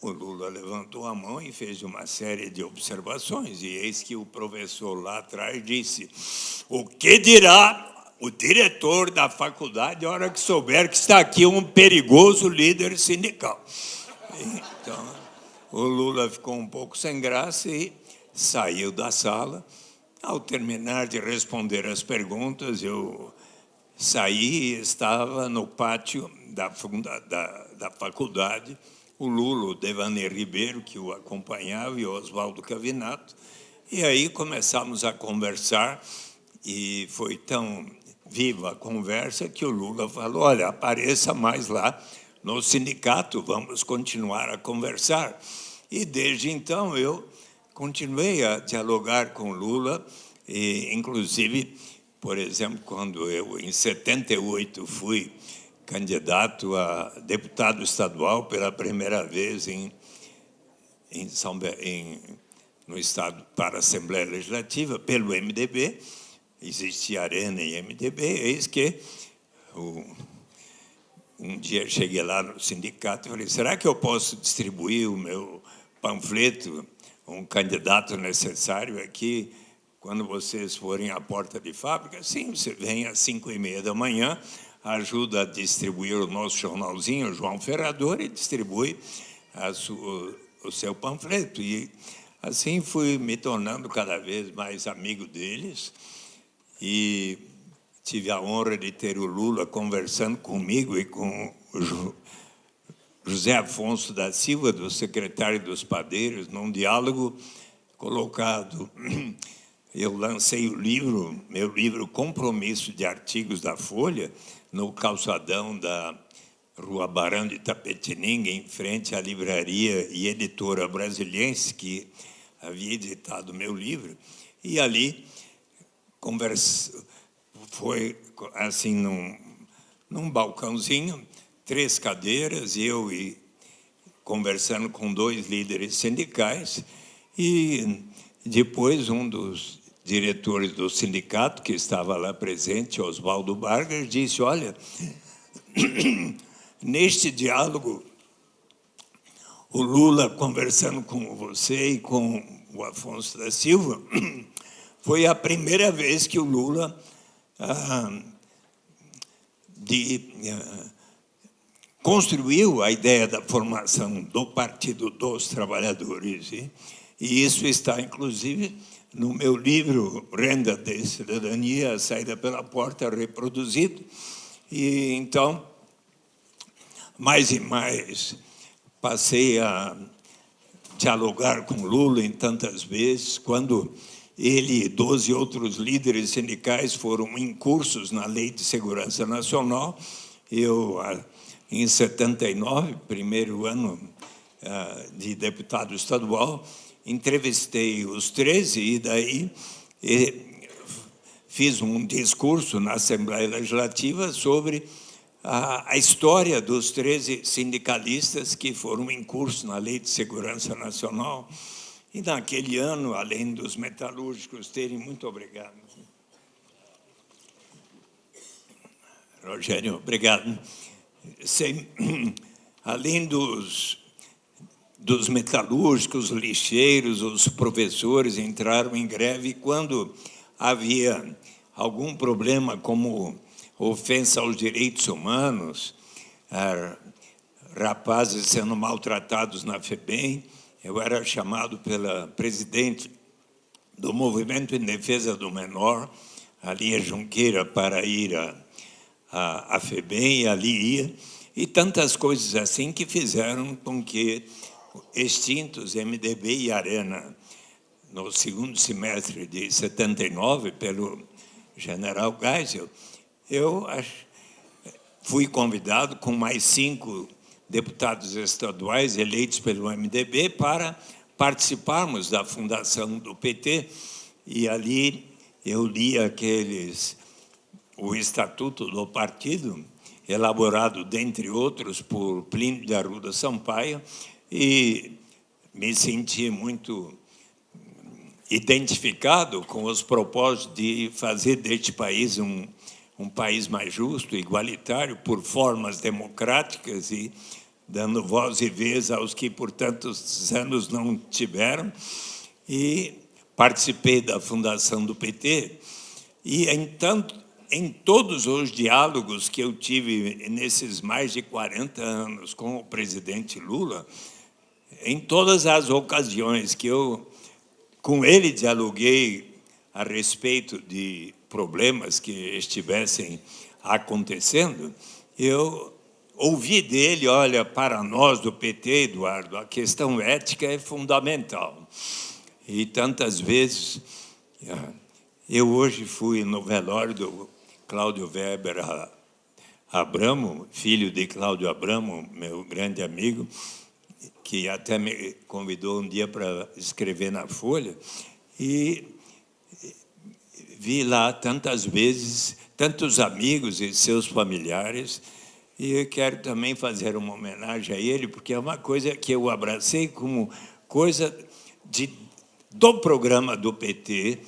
[SPEAKER 12] o Lula levantou a mão e fez uma série de observações, e eis que o professor lá atrás disse: O que dirá o diretor da faculdade a hora que souber que está aqui um perigoso líder sindical? Então, o Lula ficou um pouco sem graça e saiu da sala. Ao terminar de responder as perguntas, eu saí e estava no pátio da, da, da faculdade o Lula, o Devanir Ribeiro, que o acompanhava, e o Oswaldo Cavinato. E aí começamos a conversar, e foi tão viva a conversa que o Lula falou, olha, apareça mais lá no sindicato, vamos continuar a conversar. E desde então eu continuei a dialogar com Lula, e inclusive, por exemplo, quando eu, em 78, fui candidato a deputado estadual pela primeira vez em, em São, em, no Estado para a Assembleia Legislativa, pelo MDB, existia Arena e MDB, eis que o, um dia cheguei lá no sindicato e falei, será que eu posso distribuir o meu panfleto, um candidato necessário aqui, quando vocês forem à porta de fábrica? Sim, você vem às cinco e meia da manhã, ajuda a distribuir o nosso jornalzinho, João Ferrador, e distribui sua, o seu panfleto. E assim fui me tornando cada vez mais amigo deles e tive a honra de ter o Lula conversando comigo e com o José Afonso da Silva, do secretário dos Padeiros, num diálogo colocado. Eu lancei o livro, meu livro Compromisso de Artigos da Folha, no calçadão da Rua Barão de Tapetininga, em frente à livraria e editora brasiliense, que havia editado meu livro, e ali conversa, foi assim num, num balcãozinho, três cadeiras, eu e conversando com dois líderes sindicais, e depois um dos diretores do sindicato, que estava lá presente, Oswaldo Vargas, disse, olha, neste diálogo, o Lula conversando com você e com o Afonso da Silva, foi a primeira vez que o Lula ah, de, ah, construiu a ideia da formação do Partido dos Trabalhadores. E, isso está, inclusive, no meu livro Renda de Cidadania, a Saída pela Porta, reproduzido. E então, mais e mais, passei a dialogar com Lula em tantas vezes, quando ele e 12 outros líderes sindicais foram incursos na Lei de Segurança Nacional. Eu, em 79, primeiro ano ah, de deputado estadual, entrevistei os 13 e daí fiz um discurso na Assembleia Legislativa sobre a, história dos 13 sindicalistas que foram em curso na Lei de Segurança Nacional. E naquele ano, além dos metalúrgicos terem, muito obrigado, Rogério, obrigado. Sem, além dos, dos metalúrgicos, lixeiros, os professores entraram em greve quando havia algum problema como ofensa aos direitos humanos, ah, rapazes sendo maltratados na FEBEM, eu era chamado pela presidente do Movimento em Defesa do Menor, a linha Junqueira, para ir a, a, a FEBEM, e ali ia, e tantas coisas assim que fizeram com que extintos MDB e Arena, no segundo semestre de 79, pelo general Geisel, eu fui convidado com mais cinco deputados estaduais eleitos pelo MDB para participarmos da fundação do PT e ali eu li aqueles o estatuto do partido elaborado dentre outros por Plínio de Arruda Sampaio e me senti muito identificado com os propósitos de fazer deste país um, um país mais justo, igualitário, por formas democráticas e dando voz e vez aos que por tantos anos não tiveram. E participei da fundação do PT. E, entanto, em todos os diálogos que eu tive nesses mais de 40 anos com o presidente Lula, em todas as ocasiões que eu com ele dialoguei a respeito de problemas que estivessem acontecendo, eu ouvi dele, olha, para nós do PT, Eduardo, a questão ética é fundamental. E tantas vezes, ah, eu hoje fui no velório do Cláudio Weber Abramo, filho de Cláudio Abramo, meu grande amigo, que até me convidou um dia para escrever na Folha, e vi lá tantas vezes, tantos amigos e seus familiares, e eu quero também fazer uma homenagem a ele, porque é uma coisa que eu abracei como coisa de, do programa do PT,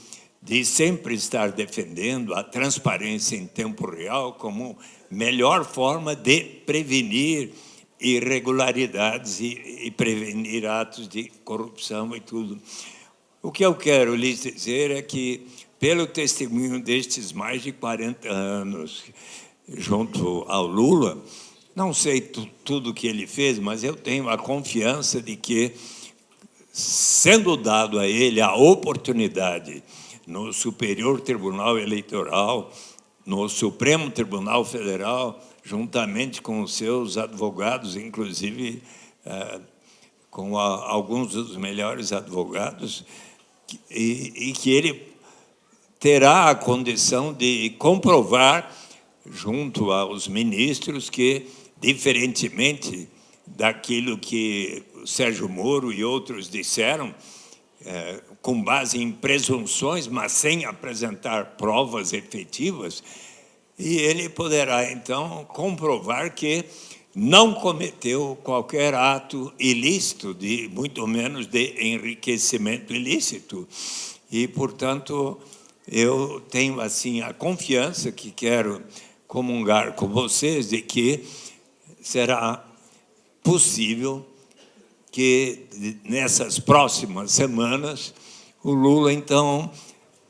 [SPEAKER 12] de sempre estar defendendo a transparência em tempo real como melhor forma de prevenir irregularidades e, e prevenir atos de corrupção e tudo. O que eu quero lhes dizer é que, pelo testemunho destes mais de 40 anos junto ao Lula, não sei tudo o que ele fez, mas eu tenho a confiança de que, sendo dado a ele a oportunidade no Superior Tribunal Eleitoral, no Supremo Tribunal Federal, juntamente com os seus advogados, inclusive é, com a, alguns dos melhores advogados, e, e que ele terá a condição de comprovar, junto aos ministros, que, diferentemente daquilo que Sérgio Moro e outros disseram, é, com base em presunções, mas sem apresentar provas efetivas, e ele poderá, então, comprovar que não cometeu qualquer ato ilícito, de, muito menos de enriquecimento ilícito. E, portanto, eu tenho assim a confiança que quero comungar com vocês de que será possível que nessas próximas semanas o Lula então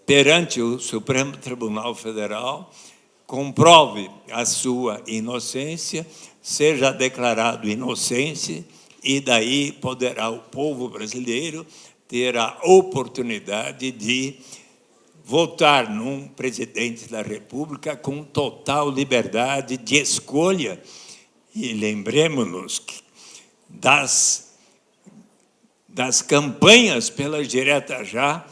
[SPEAKER 12] perante o Supremo Tribunal Federal comprove a sua inocência, seja declarado inocente, e daí poderá o povo brasileiro ter a oportunidade de votar num presidente da República com total liberdade de escolha. E lembremos-nos das, das campanhas pelas diretas já,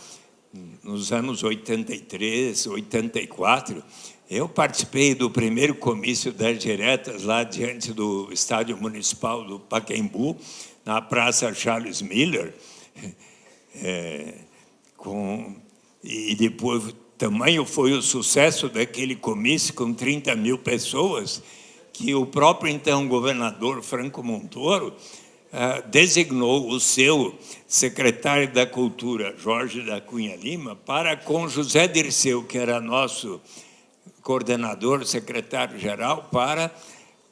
[SPEAKER 12] nos anos 83, 84, eu participei do primeiro comício das diretas lá diante do estádio municipal do Pacaembu, na Praça Charles Miller, é, com, e depois tamanho foi o sucesso daquele comício com 30 mil pessoas, que o próprio então governador Franco Montoro designou o seu secretário da Cultura, Jorge da Cunha Lima, para com José Dirceu, que era nosso coordenador, secretário-geral, para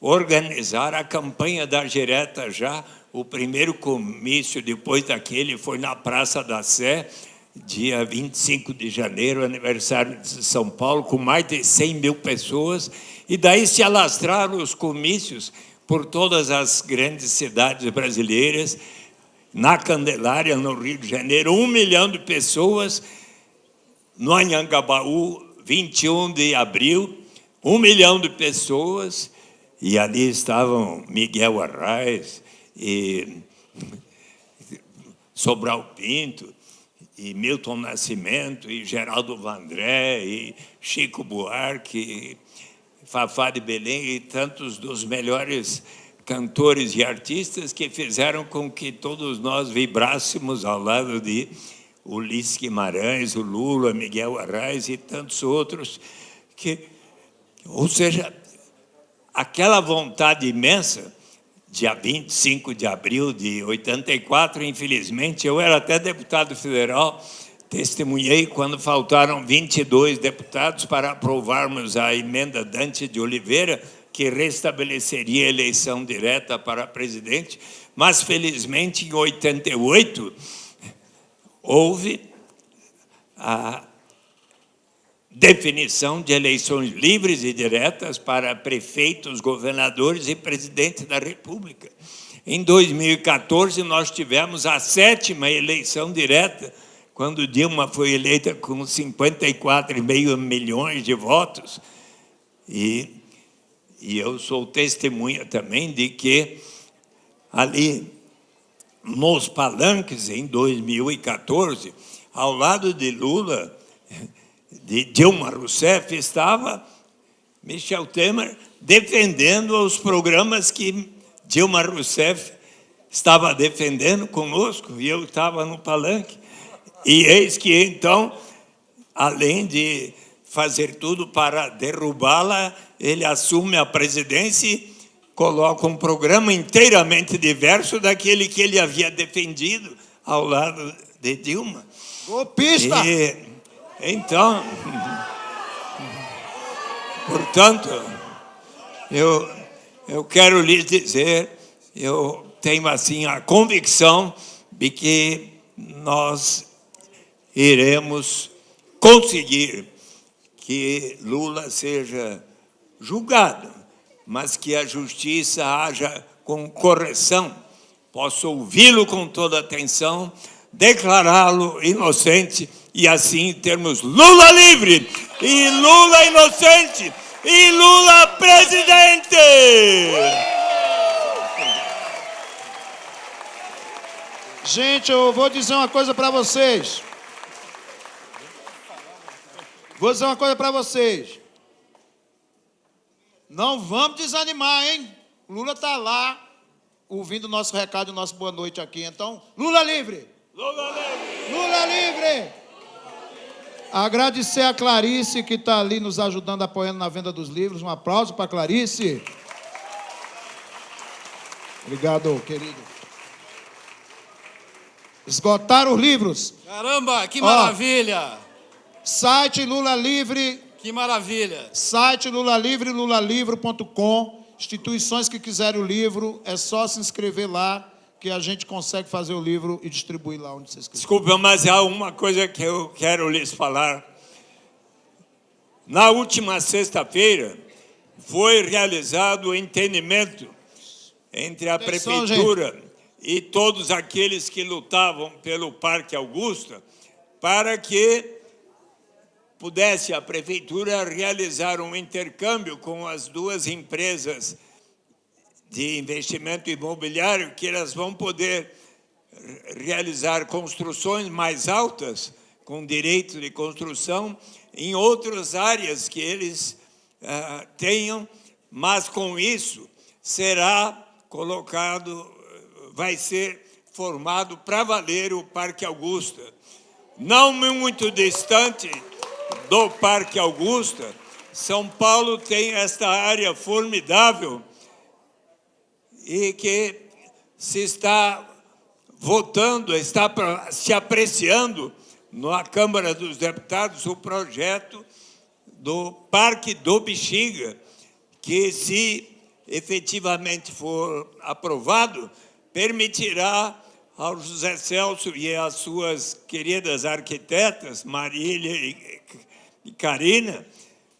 [SPEAKER 12] organizar a campanha da direta já. O primeiro comício depois daquele foi na Praça da Sé, dia 25 de janeiro, aniversário de São Paulo, com mais de 100 mil pessoas, e daí se alastraram os comícios por todas as grandes cidades brasileiras, na Candelária, no Rio de Janeiro, um milhão de pessoas, no Anhangabaú, 21 de abril, um milhão de pessoas, e ali estavam Miguel Arraes e Sobral Pinto, e Milton Nascimento, e Geraldo Vandré, e Chico Buarque, Fafá de Belém, e tantos dos melhores cantores e artistas que fizeram com que todos nós vibrássemos ao lado de Ulisses Guimarães, o Lula, Miguel Arraes e tantos outros, que, ou seja, aquela vontade imensa, dia 25 de abril de 84, infelizmente, eu era até deputado federal, testemunhei quando faltaram 22 deputados para aprovarmos a emenda Dante de Oliveira, que restabeleceria a eleição direta para presidente, mas felizmente em 88 houve a definição de eleições livres e diretas para prefeitos, governadores e presidente da República. Em 2014, nós tivemos a sétima eleição direta, quando Dilma foi eleita com 54,5 milhões de votos. E e eu sou testemunha também de que ali nos palanques em 2014, ao lado de Lula, de Dilma Rousseff, estava Michel Temer defendendo os programas que Dilma Rousseff estava defendendo conosco, e eu estava no palanque. E eis que, então, além de fazer tudo para derrubá-la, ele assume a presidência e coloca um programa inteiramente diverso daquele que ele havia defendido ao lado de Dilma.
[SPEAKER 2] Golpista!
[SPEAKER 12] E, então, portanto, eu, eu quero lhes dizer, eu tenho assim a convicção de que nós iremos conseguir que Lula seja julgado, mas que a justiça haja com correção. Posso ouvi-lo com toda atenção, declará-lo inocente e assim termos Lula livre e Lula inocente e Lula presidente.
[SPEAKER 2] Gente, eu vou dizer uma coisa para vocês. Vou dizer uma coisa para vocês. Não vamos desanimar, hein? Lula está lá ouvindo o nosso recado o nosso boa noite aqui. Então, Lula livre!
[SPEAKER 12] Lula livre!
[SPEAKER 2] Lula livre! Agradecer a Clarice que está ali nos ajudando, apoiando na venda dos livros. Um aplauso para Clarice. Obrigado, querido. Esgotaram os livros.
[SPEAKER 1] Caramba, que
[SPEAKER 2] Ó,
[SPEAKER 1] maravilha!
[SPEAKER 2] Site Lula Livre.
[SPEAKER 1] Que maravilha!
[SPEAKER 2] Site Lula Livre, lulalivro.com. Instituições que quiserem o livro, é só se inscrever lá que a gente consegue fazer o livro e distribuir lá onde vocês quiserem.
[SPEAKER 12] Desculpa, mas há uma coisa que eu quero lhes falar. Na última sexta-feira, foi realizado o entendimento entre a
[SPEAKER 2] Atenção,
[SPEAKER 12] Prefeitura e todos aqueles que lutavam pelo Parque Augusta para que pudesse a Prefeitura realizar um intercâmbio com as duas empresas de investimento imobiliário, que elas vão poder realizar construções mais altas, com direito de construção, em outras áreas que eles ah, tenham, mas com isso será colocado, vai ser formado para valer o Parque Augusta. Não muito distante do Parque Augusta, São Paulo tem esta área formidável e que se está votando, está se apreciando na Câmara dos Deputados o projeto do Parque do Bexiga, que, se efetivamente for aprovado, permitirá ao José Celso e às suas queridas arquitetas, Marília e Karina,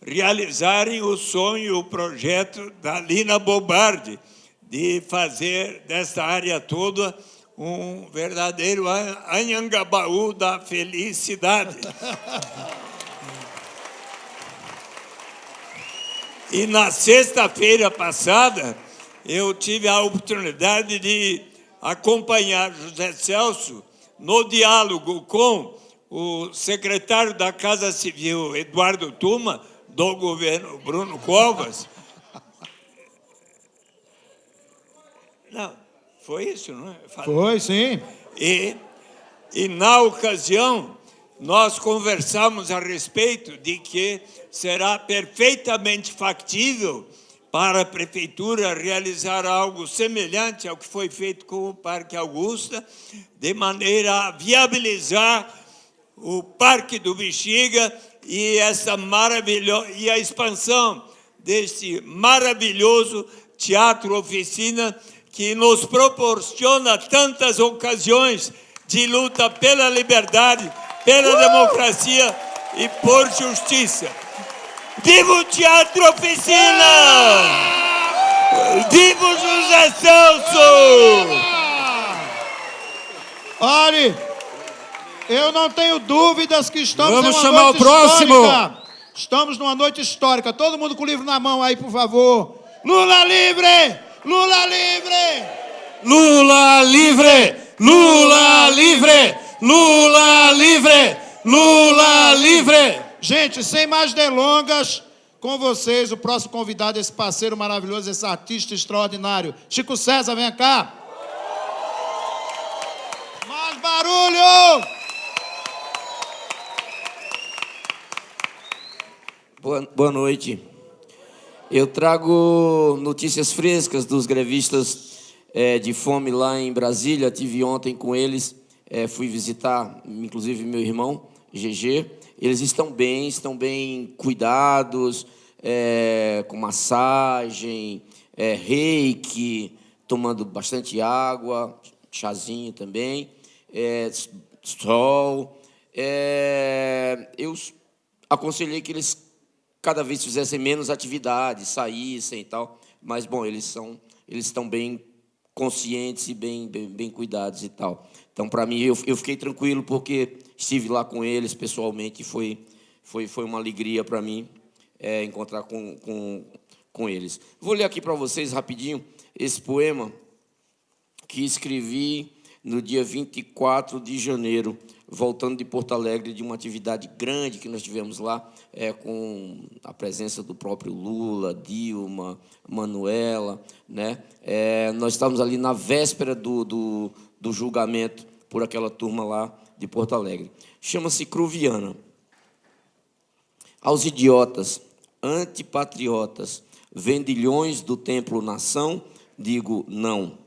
[SPEAKER 12] realizarem o sonho, o projeto da Lina Bobardi, de fazer dessa área toda um verdadeiro Anhangabaú da felicidade. E na sexta-feira passada, eu tive a oportunidade de acompanhar José Celso no diálogo com o secretário da Casa Civil, Eduardo Tuma, do governo Bruno Covas. Não, foi isso, não é?
[SPEAKER 2] Foi, sim.
[SPEAKER 12] E, e na ocasião, nós conversamos a respeito de que será perfeitamente factível para a prefeitura realizar algo semelhante ao que foi feito com o Parque Augusta, de maneira a viabilizar o Parque do Bexiga e essa e a expansão deste maravilhoso teatro oficina que nos proporciona tantas ocasiões de luta pela liberdade, pela democracia e por justiça. Viva o Teatro Oficina! Viva o José Celso!
[SPEAKER 2] Olhe, eu não tenho dúvidas que estamos
[SPEAKER 1] Vamos chamar
[SPEAKER 2] noite
[SPEAKER 1] o próximo.
[SPEAKER 2] histórica. Estamos numa noite histórica. Todo mundo com o livro na mão aí, por favor. Lula livre! Lula livre!
[SPEAKER 5] Lula livre! Lula livre! Lula livre! Lula livre!
[SPEAKER 2] Gente, sem mais delongas, com vocês, o próximo convidado, esse parceiro maravilhoso, esse artista extraordinário. Chico César, vem cá. Mais barulho!
[SPEAKER 13] Boa, boa noite. Eu trago notícias frescas dos grevistas é, de fome lá em Brasília. Tive ontem com eles, é, fui visitar, inclusive, meu irmão, GG. Eles estão bem, estão bem cuidados, é, com massagem, é, reiki, tomando bastante água, chazinho também, é, sol. É, eu aconselhei que eles cada vez fizessem menos atividades, saíssem e tal. Mas, bom, eles, são, eles estão bem conscientes e bem, bem, bem cuidados e tal. Então, para mim, eu, eu fiquei tranquilo porque estive lá com eles pessoalmente e foi, foi, foi uma alegria para mim é, encontrar com, com, com eles. Vou ler aqui para vocês rapidinho esse poema que escrevi no dia 24 de janeiro, voltando de Porto Alegre, de uma atividade grande que nós tivemos lá, é, com a presença do próprio Lula, Dilma, Manuela. Né? É, nós estávamos ali na véspera do, do, do julgamento por aquela turma lá de Porto Alegre. Chama-se Cruviana. Aos idiotas, antipatriotas, vendilhões do templo nação, digo não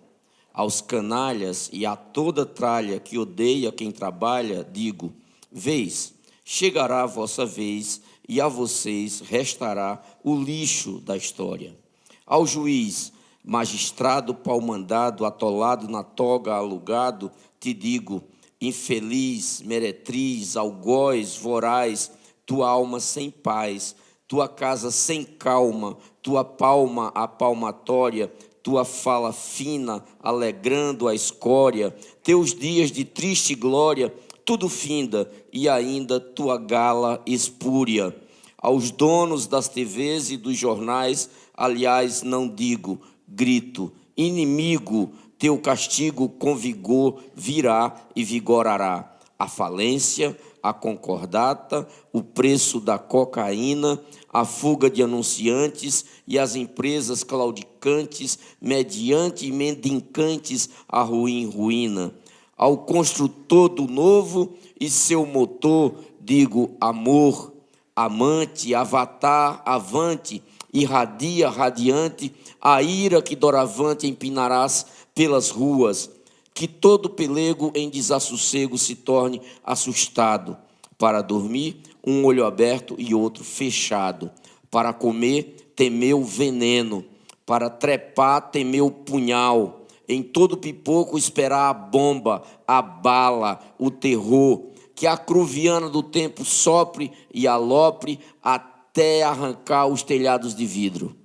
[SPEAKER 13] aos canalhas e a toda tralha que odeia quem trabalha, digo: Vês, chegará a vossa vez e a vocês restará o lixo da história. Ao juiz, magistrado pau-mandado, atolado na toga, alugado, te digo: infeliz, meretriz, algoz, voraz, tua alma sem paz, tua casa sem calma, tua palma a palmatória, tua fala fina, alegrando a escória, teus dias de triste glória, tudo finda, e ainda tua gala espúria. Aos donos das TVs e dos jornais, aliás, não digo, grito, inimigo, teu castigo com vigor virá e vigorará. A falência, a concordata, o preço da cocaína, a fuga de anunciantes e as empresas claudicantes, mediante mendicantes, a ruim ruína. Ao construtor do novo e seu motor, digo amor, amante, avatar, avante, irradia, radiante, a ira que doravante empinarás pelas ruas, que todo pelego em desassossego se torne assustado Para dormir, um olho aberto e outro fechado. Para comer, temeu veneno. Para trepar, temeu punhal. Em todo pipoco, esperar a bomba, a bala, o terror. Que a cruviana do tempo sopre e alopre até arrancar os telhados de vidro.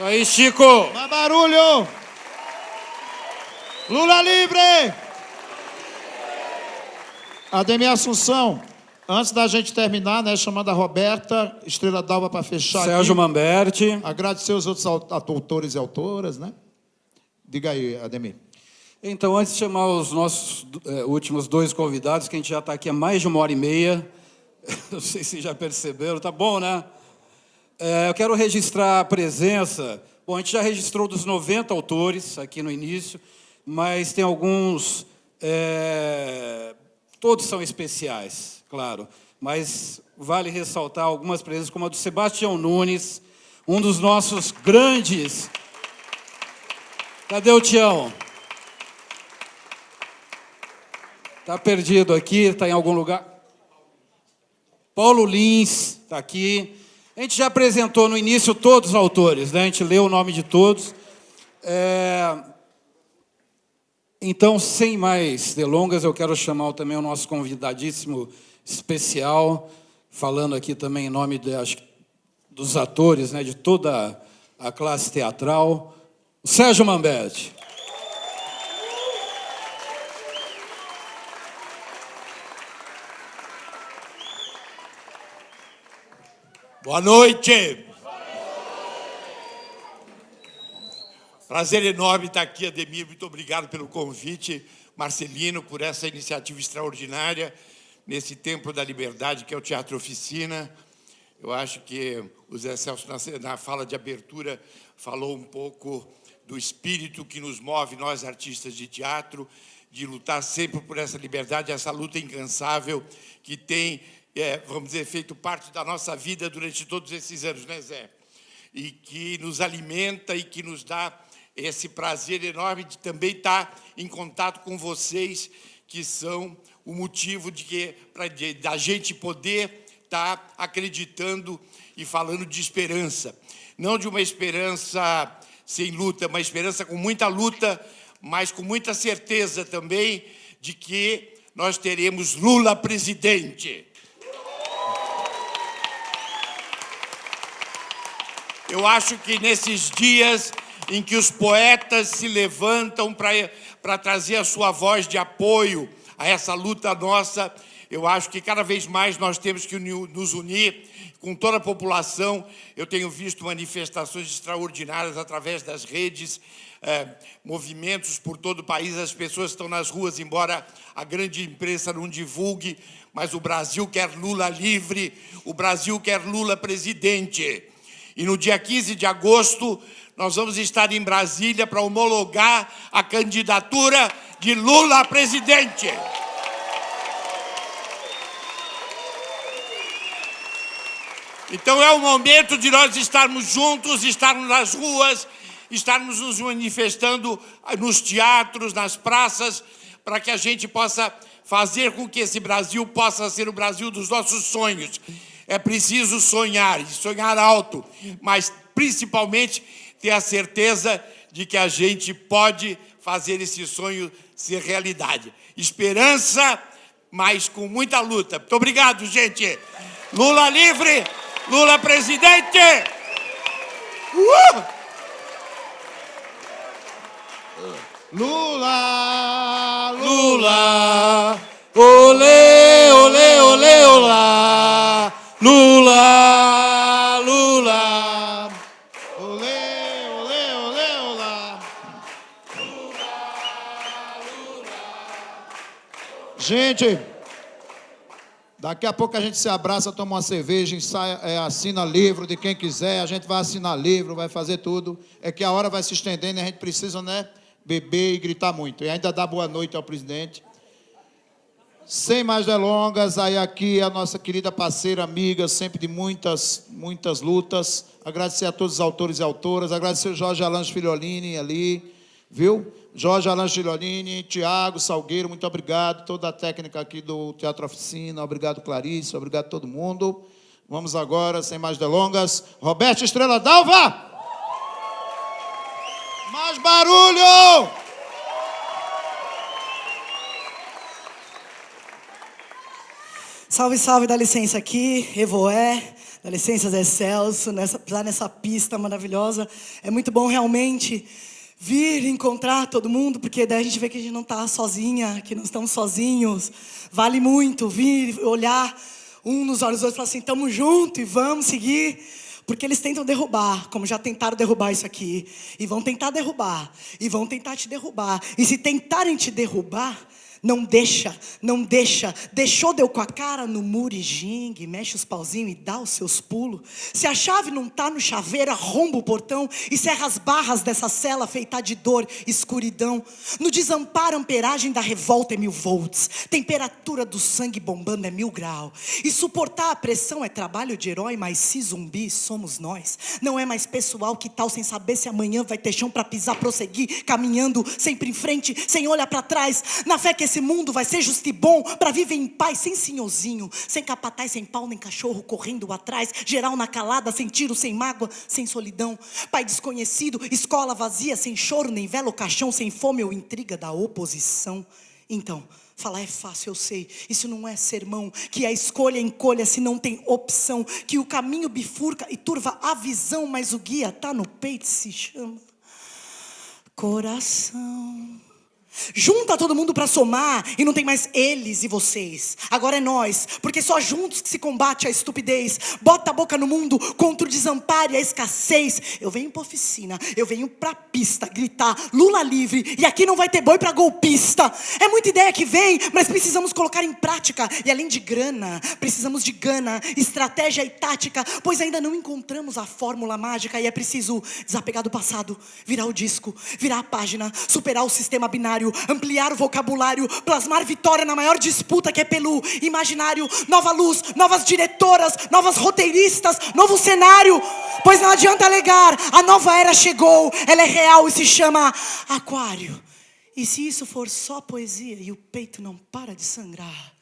[SPEAKER 1] Aí, Chico!
[SPEAKER 2] Mais barulho! Lula livre! Ademir Assunção, antes da gente terminar, né, chamando a Roberta, Estrela d'Alva para fechar
[SPEAKER 1] Sérgio
[SPEAKER 2] aqui.
[SPEAKER 1] Mamberti.
[SPEAKER 2] Agradecer os outros au- autores e autoras, né? Diga aí, Ademir.
[SPEAKER 1] Então, antes de chamar os nossos eh, últimos dois convidados, que a gente já está aqui há mais de uma hora e meia, não sei se já perceberam, tá bom, né? Eh, eu quero registrar a presença. Bom, a gente já registrou dos 90 autores aqui no início, mas tem alguns. eh, todos são especiais, claro, mas vale ressaltar algumas presenças, como a do Sebastião Nunes, um dos nossos grandes. Cadê o Tião? Está perdido aqui, está em algum lugar. Paulo Lins está aqui. A gente já apresentou no início todos os autores, né? a gente leu o nome de todos. É, Então, sem mais delongas, eu quero chamar também o nosso convidadíssimo especial, falando aqui também em nome de, acho, dos atores, né, de toda a classe teatral, o Sérgio Mamberti.
[SPEAKER 14] Boa noite. Prazer enorme estar aqui, Ademir. Muito obrigado pelo convite, Marcelino, por essa iniciativa extraordinária nesse Templo da Liberdade, que é o Teatro Oficina. Eu acho que o Zé Celso, na fala de abertura, falou um pouco do espírito que nos move, nós artistas de teatro, de lutar sempre por essa liberdade, essa luta incansável que tem, é, vamos dizer, feito parte da nossa vida durante todos esses anos, né, Zé? E que nos alimenta e que nos dá esse prazer enorme de também estar em contato com vocês, que são o motivo de que de, da gente poder estar acreditando e falando de esperança. Não de uma esperança sem luta, uma esperança com muita luta, mas com muita certeza também de que nós teremos Lula presidente. Eu acho que nesses dias em que os poetas se levantam para trazer a sua voz de apoio a essa luta nossa, eu acho que cada vez mais nós temos que nos unir com toda a população. Eu tenho visto manifestações extraordinárias através das redes, eh, movimentos por todo o país, as pessoas estão nas ruas, embora a grande imprensa não divulgue, mas o Brasil quer Lula livre, o Brasil quer Lula presidente. E no dia 15 de agosto, nós vamos estar em Brasília para homologar a candidatura de Lula a presidente. Então é o momento de nós estarmos juntos, estarmos nas ruas, estarmos nos manifestando nos teatros, nas praças, para que a gente possa fazer com que esse Brasil possa ser o Brasil dos nossos sonhos. É preciso sonhar, e sonhar alto, mas principalmente ter a certeza de que a gente pode fazer esse sonho ser realidade. Esperança, mas com muita luta. Muito obrigado, gente. Lula livre, Lula presidente. Uh!
[SPEAKER 2] Lula,
[SPEAKER 1] Lula, olê, olê, olê, olá,
[SPEAKER 2] Gente, daqui a pouco a gente se abraça, toma uma cerveja, ensaia, é, assina livro de quem quiser, a gente vai assinar livro, vai fazer tudo. É que a hora vai se estendendo e a gente precisa, né, beber e gritar muito. E ainda dar boa noite ao presidente. Sem mais delongas, aí aqui a nossa querida parceira, amiga, sempre de muitas, muitas lutas. Agradecer a todos os autores e autoras, agradecer o Jorge Alange Filholini ali, viu? Jorge Alan Gironini, Tiago Salgueiro, muito obrigado. Toda a técnica aqui do Teatro Oficina, obrigado Clarice, obrigado todo mundo. Vamos agora, sem mais delongas, Roberto Estrela Dalva! Mais barulho!
[SPEAKER 15] Salve, salve, dá licença aqui, Evoé, dá licença Zé Celso, nessa, lá nessa pista maravilhosa. É muito bom realmente vir encontrar todo mundo, porque daí a gente vê que a gente não está sozinha, que não estamos sozinhos. Vale muito vir olhar um nos olhos dos outros e falar assim, estamos juntos e vamos seguir. Porque eles tentam derrubar, como já tentaram derrubar isso aqui. E vão tentar derrubar. E vão tentar te derrubar. E se tentarem te derrubar, não deixa, não deixa. Deixou, deu com a cara no muro e gingue, mexe os pauzinhos e dá os seus pulos. Se a chave não tá no chaveiro, arromba o portão e serra as barras dessa cela feita de dor, escuridão. No desamparo, amperagem da revolta é mil volts. Temperatura do sangue bombando é mil grau. E suportar a pressão é trabalho de herói, mas se zumbi somos nós. Não é mais pessoal que tal sem saber se amanhã vai ter chão para pisar, prosseguir, caminhando sempre em frente, sem olhar para trás. Na fé que esse mundo vai ser justo e bom para viver em paz, sem senhorzinho, sem capataz, sem pau, nem cachorro correndo atrás, geral na calada, sem tiro, sem mágoa, sem solidão. Pai desconhecido, escola vazia, sem choro, nem vela ou caixão, sem fome ou intriga da oposição. Então, Falar é fácil, eu sei. Isso não é sermão. Que a escolha encolha se não tem opção. Que o caminho bifurca e turva a visão, mas o guia tá no peito se chama coração. Junta todo mundo para somar e não tem mais eles e vocês. Agora é nós, porque só juntos que se combate a estupidez. Bota a boca no mundo contra o desamparo e a escassez. Eu venho para oficina, eu venho para pista gritar Lula livre e aqui não vai ter boi para golpista. É muita ideia que vem, mas precisamos colocar em prática. E além de grana, precisamos de gana, estratégia e tática, pois ainda não encontramos a fórmula mágica e é preciso desapegar do passado, virar o disco, virar a página, superar o sistema binário ampliar o vocabulário, plasmar vitória na maior disputa que é pelo imaginário, nova luz, novas diretoras, novas roteiristas, novo cenário. Pois não adianta alegar, a nova era chegou, ela é real e se chama Aquário. E se isso for só poesia e o peito não para de sangrar,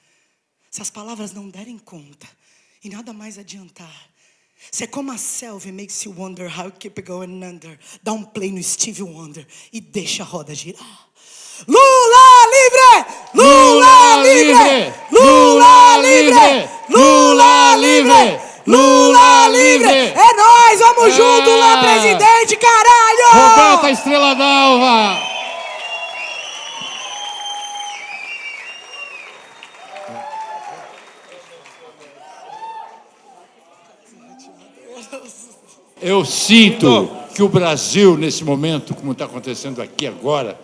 [SPEAKER 15] se as palavras não derem conta e nada mais adiantar, se é como a selva makes you wonder how you keep going under, dá um play no Steve Wonder e deixa a roda girar. Lula livre! Lula livre! Lula livre! Lula livre! Lula livre! É nós, vamos junto lá, presidente, caralho!
[SPEAKER 1] Roberta Estrela d'Alva!
[SPEAKER 3] Eu sinto que o Brasil, nesse momento, como está acontecendo aqui agora,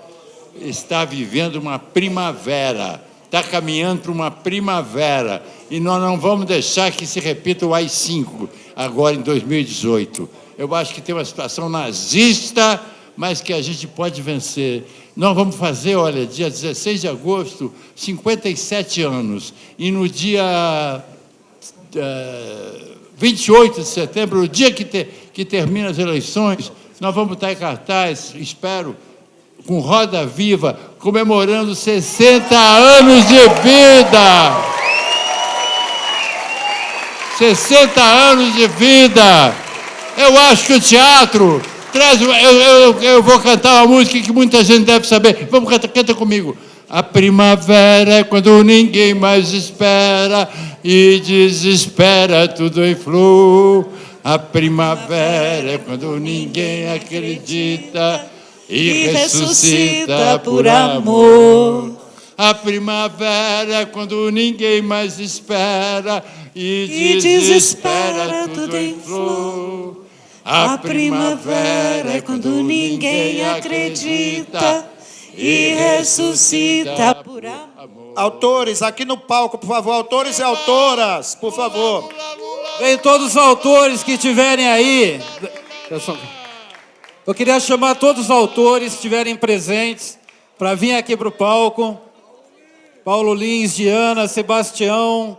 [SPEAKER 3] está vivendo uma primavera, está caminhando para uma primavera. E nós não vamos deixar que se repita o AI-5 agora em 2018. Eu acho que tem uma situação nazista, mas que a gente pode vencer. Nós vamos fazer, olha, dia 16 de agosto, 57 anos. E no dia uh, eh, 28 de setembro, o dia que, te, que termina as eleições, nós vamos estar em cartaz, espero, com Roda Viva, comemorando 60 anos de vida. 60 anos de vida. Eu acho que o teatro traz. Eu, eu, eu vou cantar uma música que muita gente deve saber. Vamos cantar, canta comigo. A primavera é quando ninguém mais espera e desespera tudo em flor. A primavera é quando ninguém acredita e ressuscita por amor. A primavera, quando ninguém mais espera e, desespera tudo em flor. A primavera é quando ninguém acredita e ressuscita por amor.
[SPEAKER 2] Autores, aqui no palco, por favor. Autores e autoras, por favor.
[SPEAKER 16] Vem todos os autores que estiverem aí. Eu queria chamar todos os autores que estiverem presentes para vir aqui para o palco. Paulo Lins, Diana, Sebastião.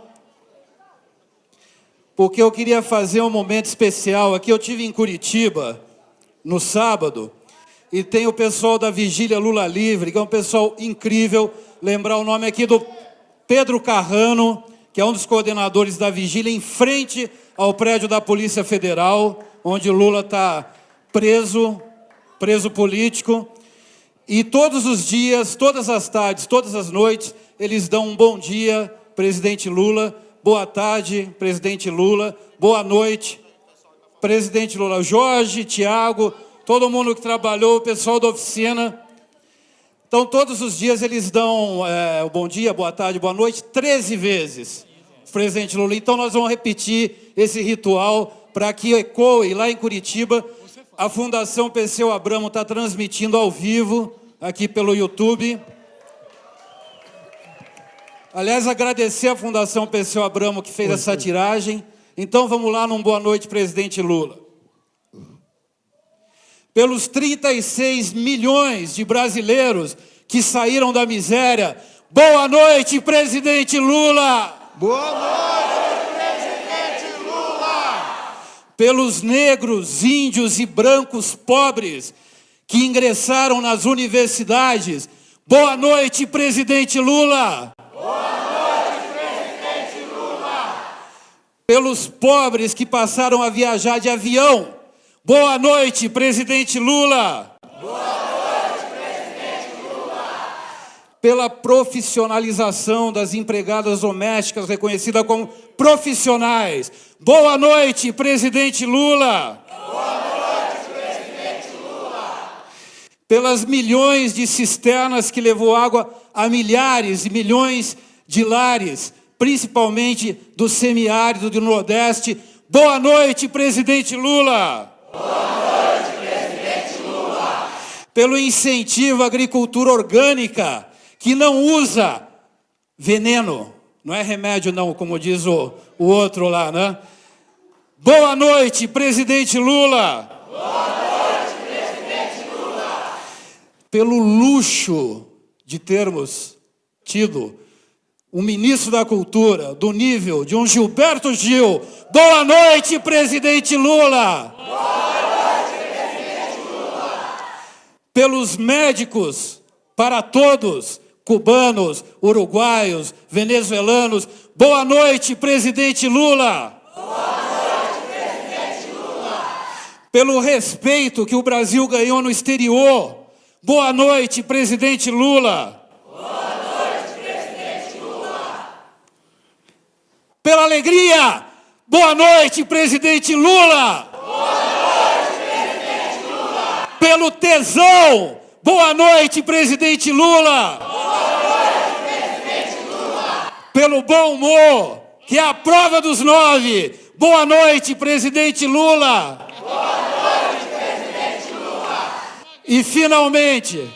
[SPEAKER 16] Porque eu queria fazer um momento especial aqui. Eu tive em Curitiba no sábado
[SPEAKER 1] e tem o pessoal da Vigília Lula Livre, que é um pessoal incrível. Lembrar o nome aqui do Pedro Carrano, que é um dos coordenadores da Vigília, em frente ao prédio da Polícia Federal, onde Lula está preso, preso político. E todos os dias, todas as tardes, todas as noites, eles dão um bom dia, presidente Lula, boa tarde, presidente Lula, boa noite, presidente Lula. Jorge, Tiago, todo mundo que trabalhou, o pessoal da oficina. Então, todos os dias eles dão é, o bom dia, boa tarde, boa noite, 13 vezes, presidente Lula. Então, nós vamos repetir esse ritual para que ecoe lá em Curitiba. A Fundação Perseu Abramo está transmitindo ao vivo aqui pelo YouTube. Aliás, agradecer à Fundação Perseu Abramo que fez oi, essa oi. tiragem. Então vamos lá num boa noite, presidente Lula. Pelos 36 milhões de brasileiros que saíram da miséria, boa noite, presidente Lula!
[SPEAKER 2] Boa noite, presidente Lula!
[SPEAKER 1] Pelos negros, índios e brancos pobres que ingressaram nas universidades, boa noite, presidente Lula! pelos pobres que passaram a viajar de avião. Boa noite, presidente Lula.
[SPEAKER 17] Boa noite, presidente Lula.
[SPEAKER 1] Pela profissionalização das empregadas domésticas reconhecidas como profissionais. Boa noite, presidente Lula.
[SPEAKER 17] Boa noite, presidente Lula.
[SPEAKER 1] Pelas milhões de cisternas que levou água a milhares e milhões de lares principalmente do semiárido do Nordeste. Boa noite, presidente Lula.
[SPEAKER 17] Boa noite, presidente Lula.
[SPEAKER 1] Pelo incentivo à agricultura orgânica, que não usa veneno, não é remédio não, como diz o, o outro lá, né? Boa noite, presidente Lula.
[SPEAKER 17] Boa noite, presidente Lula.
[SPEAKER 1] Pelo luxo de termos tido um ministro da Cultura do nível de um Gilberto Gil. Boa noite, presidente Lula!
[SPEAKER 17] Boa noite, presidente Lula!
[SPEAKER 1] Pelos médicos, para todos, cubanos, uruguaios, venezuelanos, boa noite, presidente Lula!
[SPEAKER 17] Boa noite, presidente Lula!
[SPEAKER 1] Pelo respeito que o Brasil ganhou no exterior, boa noite, presidente Lula! pela alegria. Boa noite, presidente Lula.
[SPEAKER 17] Boa noite, presidente Lula.
[SPEAKER 1] Pelo tesão. Boa noite, presidente Lula.
[SPEAKER 17] Boa noite, presidente Lula.
[SPEAKER 1] Pelo bom humor, que é a prova dos nove. Boa noite, presidente Lula.
[SPEAKER 17] Boa noite, presidente Lula.
[SPEAKER 1] E finalmente,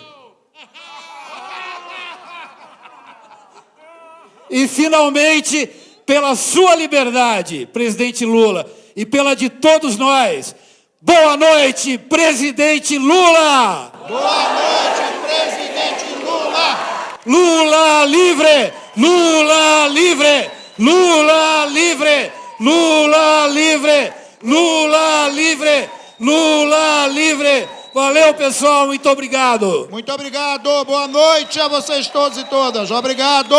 [SPEAKER 1] e finalmente pela sua liberdade, presidente Lula, e pela de todos nós. Boa noite, presidente Lula!
[SPEAKER 2] Boa noite, presidente Lula!
[SPEAKER 1] Lula livre! Lula livre! Lula livre! Lula livre! Lula livre! Lula livre! Valeu, pessoal, muito obrigado.
[SPEAKER 2] Muito obrigado. Boa noite a vocês todos e todas. Obrigado.